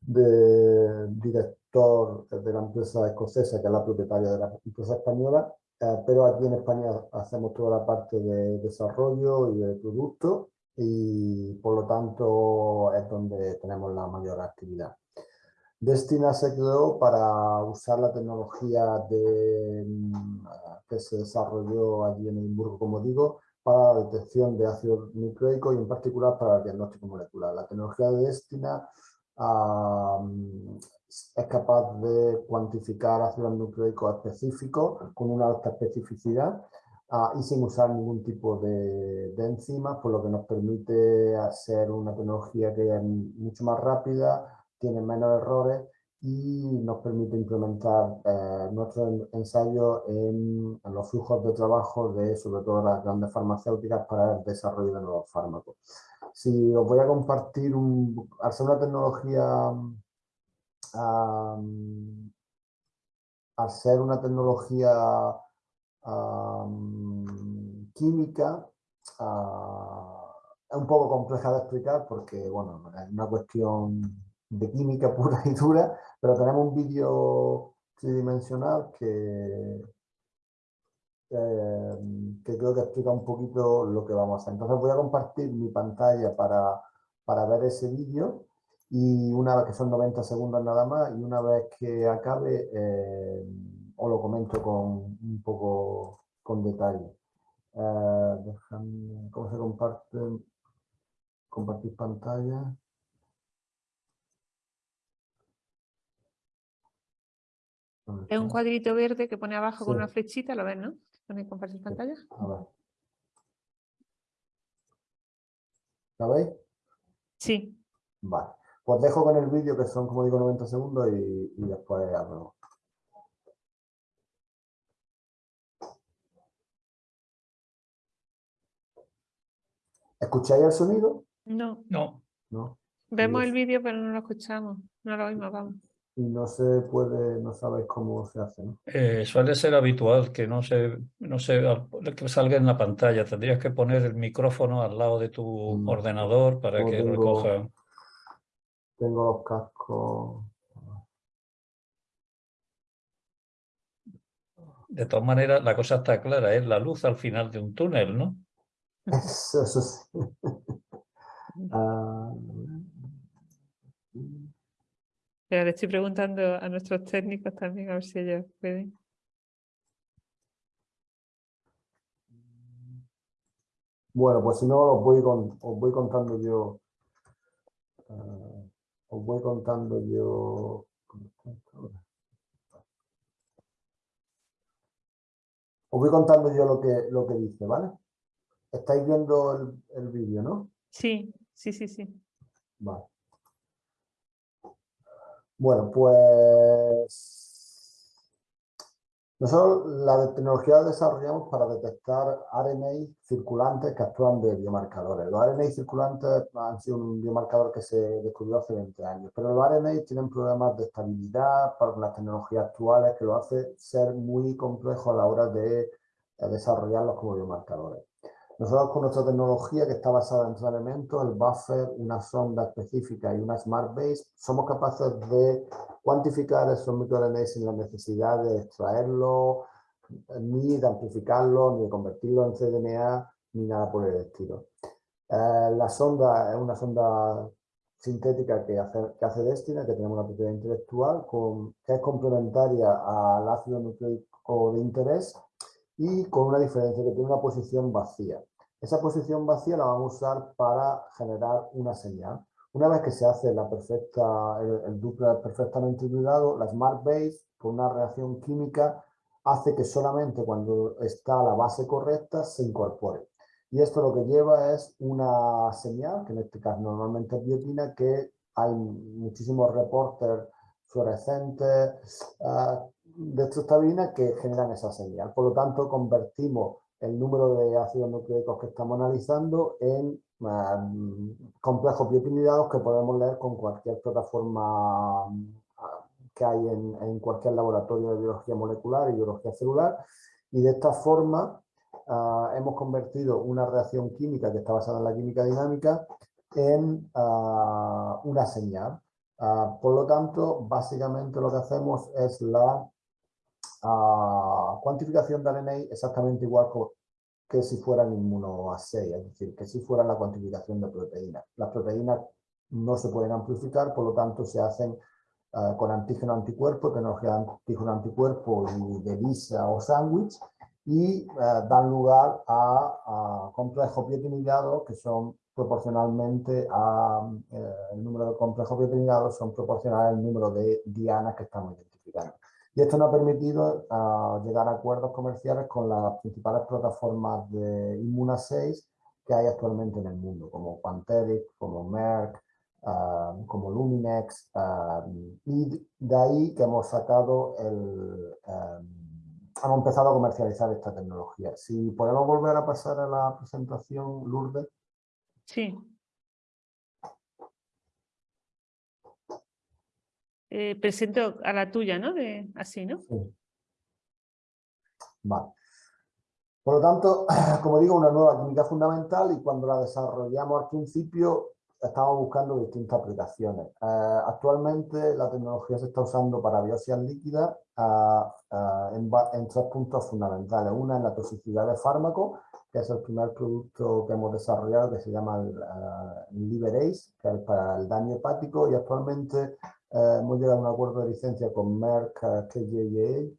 de director de la empresa escocesa, que es la propietaria de la empresa española, eh, pero aquí en España hacemos toda la parte de desarrollo y de producto y por lo tanto es donde tenemos la mayor actividad. Destina se creó para usar la tecnología de, mm, que se desarrolló allí en Edimburgo, como digo, para la detección de ácido nucleico y en particular para el diagnóstico molecular. La tecnología de Destina es capaz de cuantificar ácidos nucleicos específicos con una alta especificidad ah, y sin usar ningún tipo de, de, enzimas, por lo que nos permite hacer una tecnología que es mucho más rápida, tiene menos errores y nos permite implementar eh, nuestros ensayos en, los flujos de trabajo de sobre todo las grandes farmacéuticas para el desarrollo de nuevos fármacos. Si os voy a compartir, un, al ser una tecnología, al ser una tecnología química, ah, es un poco compleja de explicar porque bueno, es una cuestión de química <laughs> pura y dura, pero tenemos un vídeo tridimensional que, eh, que creo que explica un poquito lo que vamos a hacer. Entonces voy a compartir mi pantalla para, para ver ese vídeo y una vez que son 90 segundos nada más y una vez que acabe eh, os lo comento con un poco con detalle. Eh, ¿Cómo se comparte? Compartir pantalla. Es un cuadrito verde que pone abajo con una flechita, ¿lo ves, no? Pone compartir pantalla. A ver. ¿La veis? Sí. Vale. Pues dejo con el vídeo que son, como digo, 90 segundos y, y después hablo. ¿Escucháis el sonido? No. No. No. Vemos el vídeo pero no lo escuchamos. No lo oímos, vamos. Y no se puede, no sabéis cómo se hace, ¿no? Eh, suele ser habitual que no se, no se que salga en la pantalla. Tendrías que poner el micrófono al lado de tu Mm. ordenador para que tengo- recoja. Tengo los cascos. De todas maneras, la cosa está clara, es la luz al final de un túnel, ¿no? Eso, eso sí. Pero <laughs> le estoy preguntando a nuestros técnicos también a ver si ellos pueden. Bueno, pues si no, os voy, con- os voy contando yo. ah, os voy contando yo. Os voy contando yo lo que, lo que dice, ¿vale? Estáis viendo el, el vídeo, ¿no? Sí, sí, sí, sí. Vale. Bueno, pues nosotros la tecnología la desarrollamos para detectar RNA circulantes que actúan de biomarcadores. Los RNA circulantes han sido un biomarcador que se descubrió hace 20 años, pero los RNA tienen problemas de estabilidad para las tecnologías actuales que lo hace ser muy complejo a la hora de desarrollarlos como biomarcadores. Nosotros con nuestra tecnología que está basada en tres elementos, el buffer, una sonda específica y una smart base, somos capaces de cuantificar esos microRNA sin la necesidad de extraerlo, ni de amplificarlo, ni de convertirlo en cDNA, ni nada por el estilo. Eh, la sonda es una sonda sintética que hace, que hace Destina, que tenemos una propiedad intelectual, con, que es complementaria al ácido nucleico de interés y con una diferencia que tiene una posición vacía. Esa posición vacía la vamos a usar para generar una señal. Una vez que se hace la perfecta, el, el duplex perfectamente hibridado, la Smart Base, por una reacción química, hace que solamente cuando está la base correcta se incorpore. Y esto lo que lleva es una señal, que en este caso normalmente es biotina, que hay muchísimos reportes fluorescentes uh, de estrostabina que generan esa señal. Por lo tanto, convertimos el número de ácidos nucleicos que estamos analizando en uh, complejos biopinidados que podemos leer con cualquier plataforma uh, que hay en, cualquier laboratorio de biología molecular y biología celular. Y de esta forma hemos convertido una reacción química que está basada en la química dinámica en una señal. Por lo tanto, básicamente lo que hacemos es la Uh, cuantificación de RNA exactamente igual que si fueran inmunoassays, es decir, que si fuera la cuantificación de proteínas. Las proteínas no se pueden amplificar, por lo tanto se hacen uh, con antígeno-anticuerpo, tecnología antígeno-anticuerpo y de lisa o sándwich, y uh, dan lugar a, a complejos que son proporcionalmente a eh, número de complejos biotinidados son proporcionales al número de dianas que estamos identificando. Y esto nos ha permitido uh, llegar a acuerdos comerciales con las principales plataformas de immunoassays que hay actualmente en el mundo, como Quanterix, como Merck, uh, como Luminex, uh, y de ahí que hemos sacado el... hemos empezado a comercializar esta tecnología. Si podemos volver a pasar a la presentación, Lourdes. Sí. Eh, presento a la tuya, ¿no? De, así, ¿no? Sí. Vale. Por lo tanto, <clears throat> como digo, una nueva química fundamental y cuando la desarrollamos al principio estamos buscando distintas aplicaciones. Eh, actualmente la tecnología se está usando para biopsias líquidas uh, en, en, tres puntos fundamentales. Una es la toxicidad de fármacos, que es el primer producto que hemos desarrollado que se llama uh, que es para el daño hepático y actualmente eh, hemos llegado a un acuerdo de licencia con Merck KJA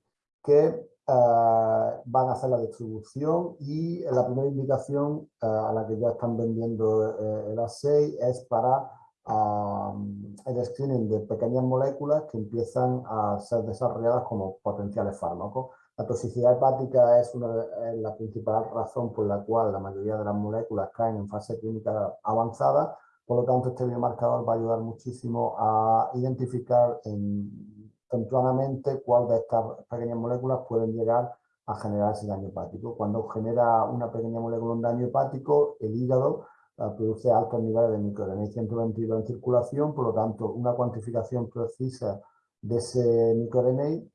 que Uh, van a hacer la distribución y la primera indicación uh, a la que ya están vendiendo uh, el assay es para el screening de pequeñas moléculas que empiezan a ser desarrolladas como potenciales fármacos. La toxicidad hepática es, una, es la principal razón por la cual la mayoría de las moléculas caen en fase clínica avanzada, por lo tanto este biomarcador va a ayudar muchísimo a identificar en tempranamente cuál de estas pequeñas moléculas pueden llegar a generar ese daño hepático. Cuando genera una pequeña molécula un daño hepático, el hígado uh, produce altos niveles de microRNA 122 en circulación, por lo tanto, una cuantificación precisa de ese microRNA eh,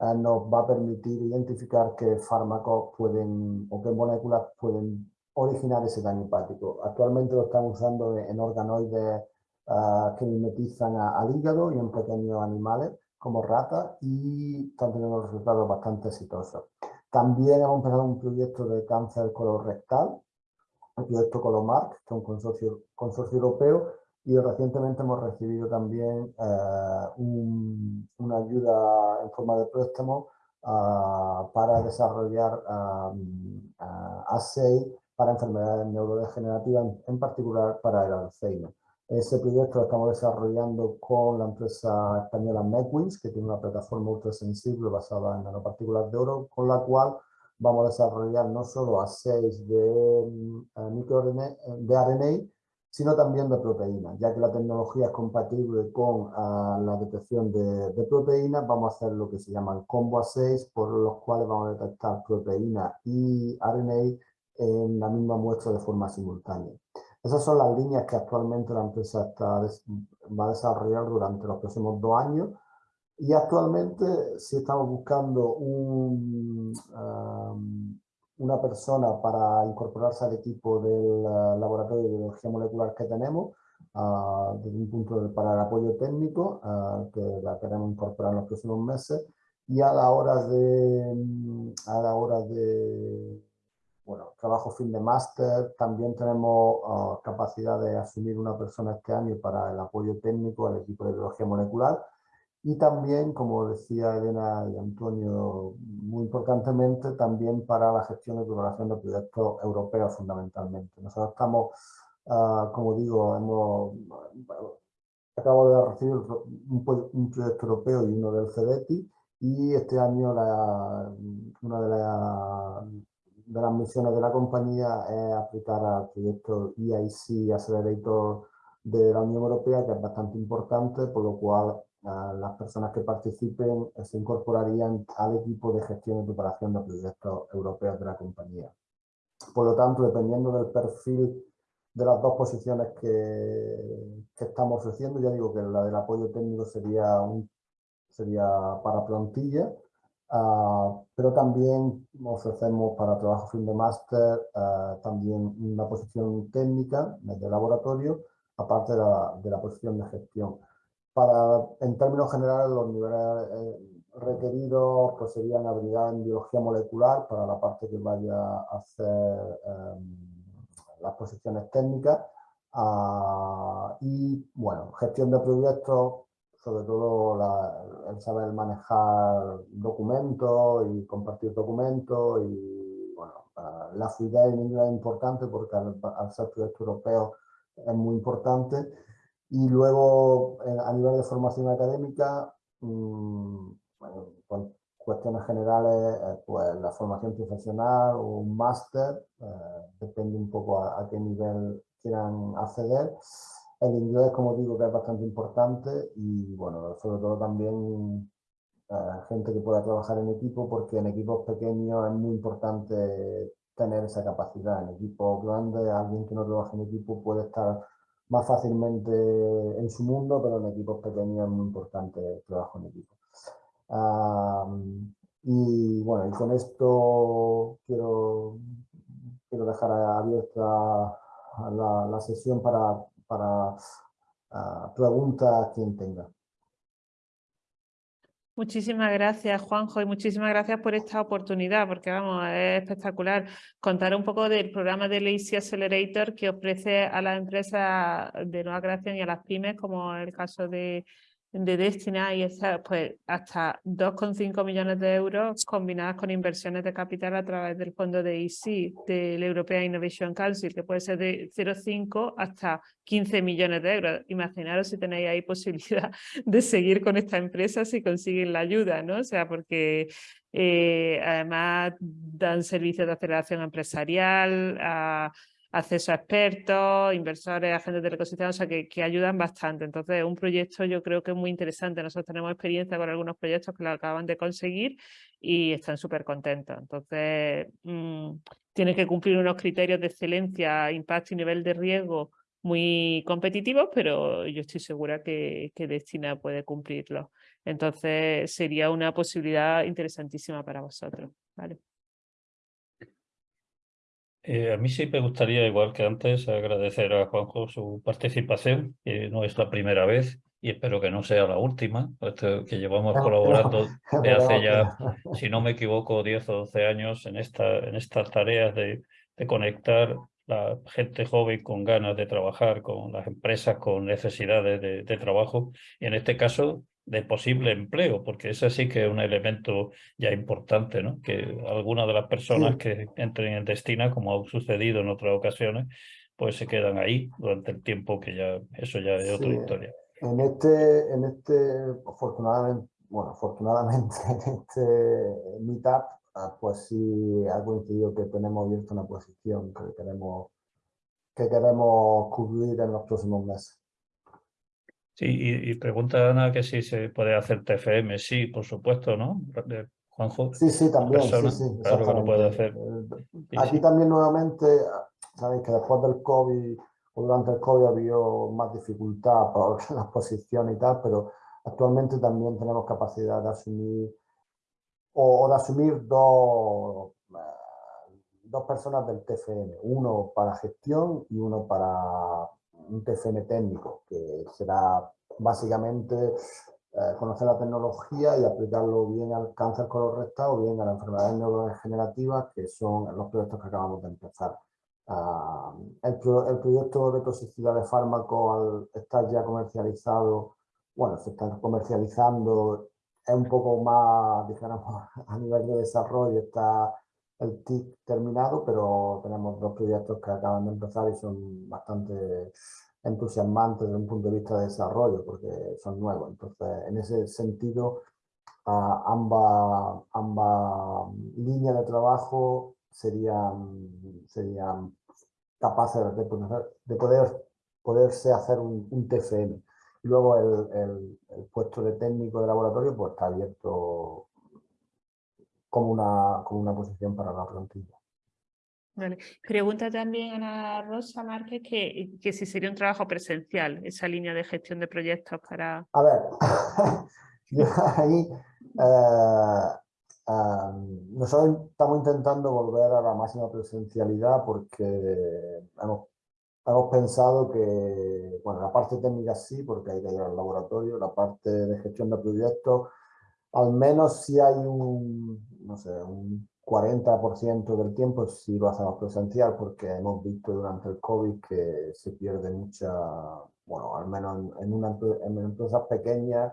nos va a permitir identificar qué fármacos pueden o qué moléculas pueden originar ese daño hepático. Actualmente lo están usando en organoides uh, que mimetizan al hígado y en pequeños animales como ratas y están teniendo resultados bastante exitosos. También hemos empezado un proyecto de cáncer colorectal, el proyecto Colomark, que es un consorcio, consorcio europeo, y recientemente hemos recibido también uh, un, una ayuda en forma de préstamo uh, para desarrollar um, A6 para enfermedades neurodegenerativas, en particular para el Alzheimer. Ese proyecto lo estamos desarrollando con la empresa española MedWins, que tiene una plataforma ultrasensible basada en nanopartículas de oro, con la cual vamos a desarrollar no solo a 6 de, uh, de RNA, sino también de proteínas, ya que la tecnología es compatible con uh, la detección de, de, proteínas, vamos a hacer lo que se llama el combo A6, por los cuales vamos a detectar proteínas y RNA en la misma muestra de forma simultánea. Esas son las líneas que actualmente la empresa está, va a desarrollar durante los próximos dos años y actualmente si estamos buscando un, um, una persona para incorporarse al equipo del uh, laboratorio de biología molecular que tenemos uh, desde un punto de, para el apoyo técnico uh, que la queremos incorporar en los próximos meses. Y a la hora de, a la hora de bueno, trabajo fin de máster, también tenemos uh, capacidad de asumir una persona este año para el apoyo técnico al equipo de biología molecular y también, como decía Elena y Antonio, muy importantemente, también para la gestión y preparación de proyectos europeos fundamentalmente. Nosotros estamos, uh, como digo, hemos, acabo de recibir un, un, proyecto europeo y uno del CEDETI y este año la, una de las de las misiones de la compañía es aplicar al proyecto EIC Accelerator de la Unión Europea, que es bastante importante, por lo cual las personas que participen se incorporarían al equipo de gestión y preparación de proyectos europeos de la compañía. Por lo tanto, dependiendo del perfil de las dos posiciones que, que estamos ofreciendo, ya digo que la del apoyo técnico sería, un, sería para plantilla, Uh, pero también ofrecemos para trabajo fin de máster uh, también una posición técnica de laboratorio, aparte de la, de la, posición de gestión. Para, en términos generales, los niveles eh, requeridos pues, serían habilidad en biología molecular para la parte que vaya a hacer eh, las posiciones técnicas uh, y, bueno, gestión de proyectos sobre todo la, el saber manejar documentos y compartir documentos y bueno, la fluidez en inglés es importante porque al, ser proyecto europeo es muy importante y luego eh, a nivel de formación académica mmm, bueno, con cuestiones generales eh, pues la formación profesional o un máster eh, depende un poco a, a qué nivel quieran acceder el inglés, como digo, que es bastante importante y, bueno, sobre todo también eh, gente que pueda trabajar en equipo, porque en equipos pequeños es muy importante tener esa capacidad. En equipos grandes, alguien que no trabaja en equipo puede estar más fácilmente en su mundo, pero en equipos pequeños es muy importante el trabajo en equipo. y bueno, y con esto quiero, quiero dejar abierta la, la sesión para para uh, preguntas quien tenga. Muchísimas gracias, Juanjo, y muchísimas gracias por esta oportunidad, porque vamos, es espectacular. Contar un poco del programa de Lazy Accelerator que ofrece a las empresas de nueva creación y a las pymes, como el caso de, de Destina y pues hasta 2,5 millones de euros combinadas con inversiones de capital a través del fondo de EC, del European Innovation Council, que puede ser de 0,5 hasta 15 millones de euros. Imaginaros si tenéis ahí <laughs> posibilidad de seguir con esta empresa si consiguen la ayuda, ¿no? O sea, porque eh, además dan servicios de aceleración empresarial, acceso a expertos, inversores, agentes del ecosistema, o sea, que, que, ayudan bastante. Entonces, un proyecto yo creo que es muy interesante. Nosotros tenemos experiencia con algunos proyectos que lo acaban de conseguir y están súper contentos. Entonces, mmm, tiene que cumplir unos criterios de excelencia, impacto y nivel de riesgo muy competitivos, pero yo estoy segura que, que Destina puede cumplirlo. Entonces sería una posibilidad interesantísima para vosotros. ¿vale? Eh, a mí sí me gustaría, igual que antes, agradecer a Juanjo su participación, que no es la primera vez y espero que no sea la última, puesto que llevamos <laughs> colaborando de hace ya, si no me equivoco, 10 o 12 años en, esta, en estas tareas de, de conectar la gente joven con ganas de trabajar, con las empresas con necesidades de, de, trabajo, y en este caso de posible empleo, porque ese sí que es un elemento ya importante, ¿no? que algunas de las personas sí. que entren en Destina, como ha sucedido en otras ocasiones, pues se quedan ahí durante el tiempo que ya, eso ya es sí. otra historia. En este, en este, afortunadamente, bueno, afortunadamente <laughs> en este meetup, pues sí ha coincidido que tenemos abierta una posición que queremos, que queremos cubrir en los próximos meses. Sí, y, y, pregunta Ana que si se puede hacer TFM. Sí, por supuesto, ¿no? De Juanjo. Sí, sí, también. Sí, sí, claro que lo puede hacer. Aquí sí, también nuevamente, sabéis que después del COVID o durante el COVID había más dificultad por <laughs> la exposición y tal, pero actualmente también tenemos capacidad de asumir o, o de asumir dos, dos personas del TFM, uno para gestión y uno para un TFM técnico, que será básicamente eh, conocer la tecnología y aplicarlo bien al cáncer colorectal o bien a las enfermedades neurodegenerativas, que son los proyectos que acabamos de empezar. Uh, el, pro, el, proyecto de toxicidad de fármacos al estar ya comercializado, bueno, se está comercializando, es un poco más, <laughs> dijéramos, a nivel de desarrollo, está el TIC terminado, pero tenemos dos proyectos que acaban de empezar y son bastante entusiasmantes desde un punto de vista de desarrollo, porque son nuevos. Entonces, en ese sentido, ambas, ambas líneas de trabajo serían, serían capaces de poder, de poder poderse hacer un, un TFM. Luego el, el, el, puesto de técnico de laboratorio pues está abierto como una, como una posición para la plantilla. Vale. Pregunta también Ana Rosa Márquez que, que si sería un trabajo presencial, esa línea de gestión de proyectos para... A ver, <laughs> yo ahí eh, Um, nosotros estamos intentando volver a la máxima presencialidad porque hemos, hemos, pensado que, bueno, la parte técnica sí, porque hay que ir al laboratorio, la parte de gestión de proyectos, al menos si hay un, no sé, un 40% del tiempo sí lo hacemos presencial porque hemos visto durante el COVID que se pierde mucha, bueno, al menos en, en, una, en empresas pequeñas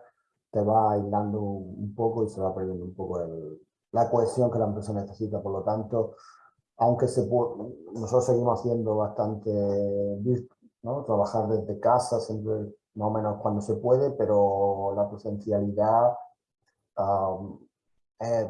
te va aislando un poco y se va perdiendo un poco el, la cohesión que la empresa necesita. Por lo tanto, aunque se puede, nosotros seguimos haciendo bastante, ¿no? trabajar desde casa, siempre más o menos cuando se puede, pero la presencialidad es,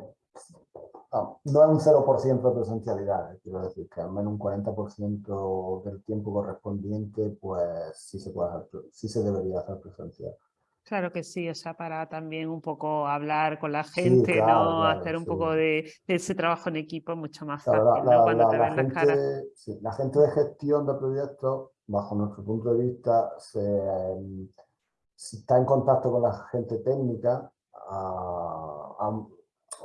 no es un 0% de presencialidad, quiero decir que al menos un 40% del tiempo correspondiente, pues sí se, puede hacer, sí se debería hacer presencial. Claro que sí, o sea, para también un poco hablar con la gente, sí, claro, ¿no? Claro, Hacer un sí. poco de, de, ese trabajo en equipo mucho más fácil, claro, la, ¿no? Cuando la, te ven la las caras. Sí, la gente de gestión de proyectos, bajo nuestro punto de vista, se, si está en contacto con la gente técnica, uh, um,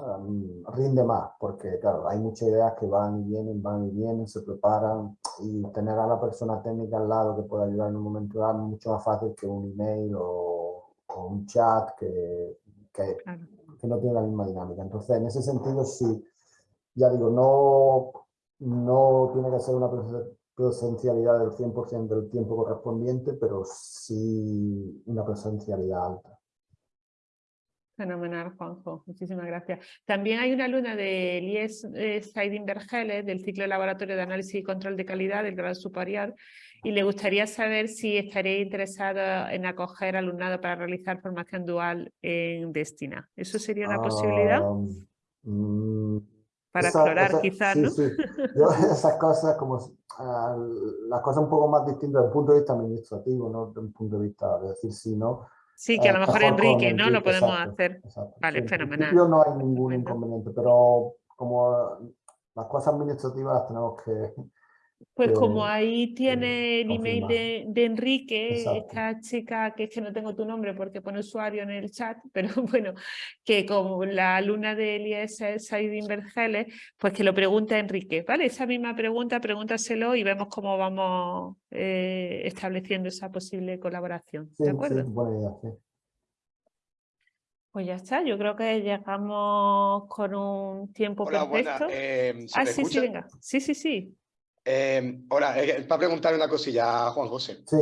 um, rinde más, porque claro, hay muchas ideas que van y vienen, van y vienen, se preparan, y tener a la persona técnica al lado que pueda ayudar en un momento dado es mucho más fácil que un email o o un chat que, que, claro. que, no tiene la misma dinámica. Entonces, en ese sentido, sí, ya digo, no, no tiene que ser una presencialidad del 100% del tiempo correspondiente, pero sí una presencialidad alta. Fenomenal, Juanjo. Muchísimas gracias. También hay una alumna de IES eh, Saidin Vergeles, del ciclo de laboratorio de análisis y control de calidad del grado superior, y le gustaría saber si estaría interesado en acoger alumnado para realizar formación dual en Destina. ¿Eso sería una posibilidad? Um, para esa, explorar esa, quizás, sí, ¿no? Sí. <laughs> Yo esas cosas, como uh, las cosas un poco más distintas desde el punto de vista administrativo, no desde un punto de vista de decir sí, no. Sí, que a lo mejor Enrique, ¿no? Lo podemos exacto, hacer. Exacto. Vale, sí, fenomenal. En no hay ningún inconveniente, pero como las cosas administrativas las tenemos que, Pues como que- ahí tiene el email de, de Enrique, Exacto. esta chica, que es que no tengo tu nombre porque pone usuario en el chat, <laughs> pero bueno, que como la alumna del IES es Saidin Vergeles, pues que lo pregunte a Enrique, ¿vale? Esa misma pregunta, pregúntaselo y vemos cómo vamos eh, estableciendo esa posible colaboración, Sí, ¿de sí, acuerdo? buena idea, sí. Pues ya está, yo creo que llegamos con un tiempo Hola, perfecto. Eh, ¿se ah, sí, sí, venga. Sí, sí, sí. Eh, hola, eh, para preguntar una cosilla a Juan José. Sí,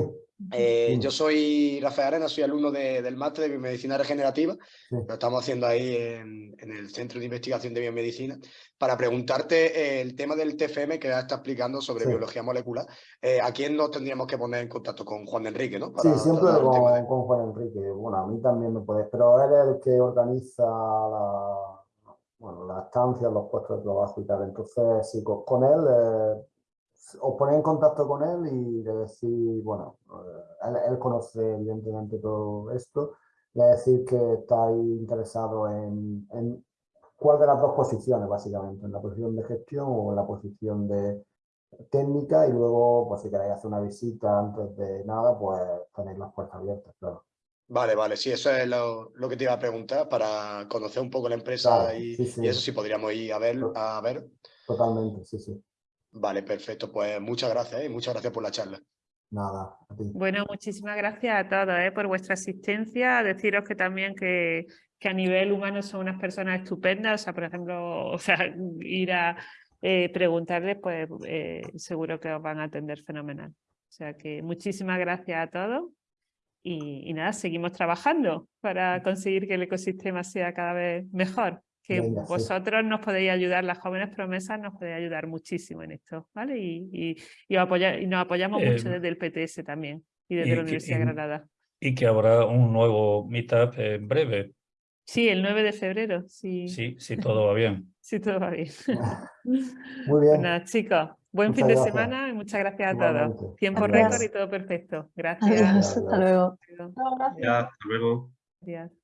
Eh, yo soy Rafael Arena, soy alumno de- del máster de biomedicina regenerativa. Sí. Lo estamos haciendo ahí en, en el Centro de Investigación de Biomedicina. Para preguntarte eh, el tema del TFM que ya está explicando sobre Sí. biología molecular. Eh, ¿A quién nos tendríamos que poner en contacto con Juan Enrique? ¿no? sí, siempre tema de- con, con Juan Enrique. Bueno, a mí también me puedes, pero él es el que organiza la, bueno, las estancias, los puestos de trabajo y tal. Entonces, sí, con, con él, eh, os ponéis en contacto con él y le decís, bueno, eh, él, él conoce evidentemente todo esto, le decís que estáis interesados en, en cuál de las dos posiciones, básicamente, en la posición de gestión o en la posición de técnica y luego, pues si queréis hacer una visita antes de nada, pues tenéis las puertas abiertas, claro. Vale, vale, sí, eso es lo, lo que te iba a preguntar para conocer un poco la empresa Claro, y, sí, sí. y eso sí podríamos ir a ver, a ver. Totalmente, sí, sí. Vale, perfecto. Pues muchas gracias ¿eh? y muchas gracias por la charla. Nada, a ti. Bueno, muchísimas gracias a todos ¿eh? por vuestra asistencia. Deciros que también que, que a nivel humano son unas personas estupendas. O sea, por ejemplo, <laughs> o sea, ir a eh, preguntarles, pues eh, seguro que os van a atender fenomenal. O sea que muchísimas gracias a todos. Y, y nada, seguimos trabajando para conseguir que el ecosistema sea cada vez mejor. Que Venga, sí. vosotros nos podéis ayudar, las jóvenes promesas nos podéis ayudar muchísimo en esto, ¿vale? Y, y, y, os apoya- y nos apoyamos mucho Eh, desde el PTS también y desde y la que- Universidad de Granada. Y que habrá un nuevo meetup en breve, Sí, el 9 de febrero, sí, si, si todo va bien. <laughs> sí todo va bien. <laughs> Muy bien. Nada, chicos, buen Muchas fin de gracias. semana y muchas gracias a Igualmente. todos. Tiempo récord y todo perfecto. Gracias. Adiós, Adiós. hasta luego. Adiós. Ya, hasta luego. Adiós.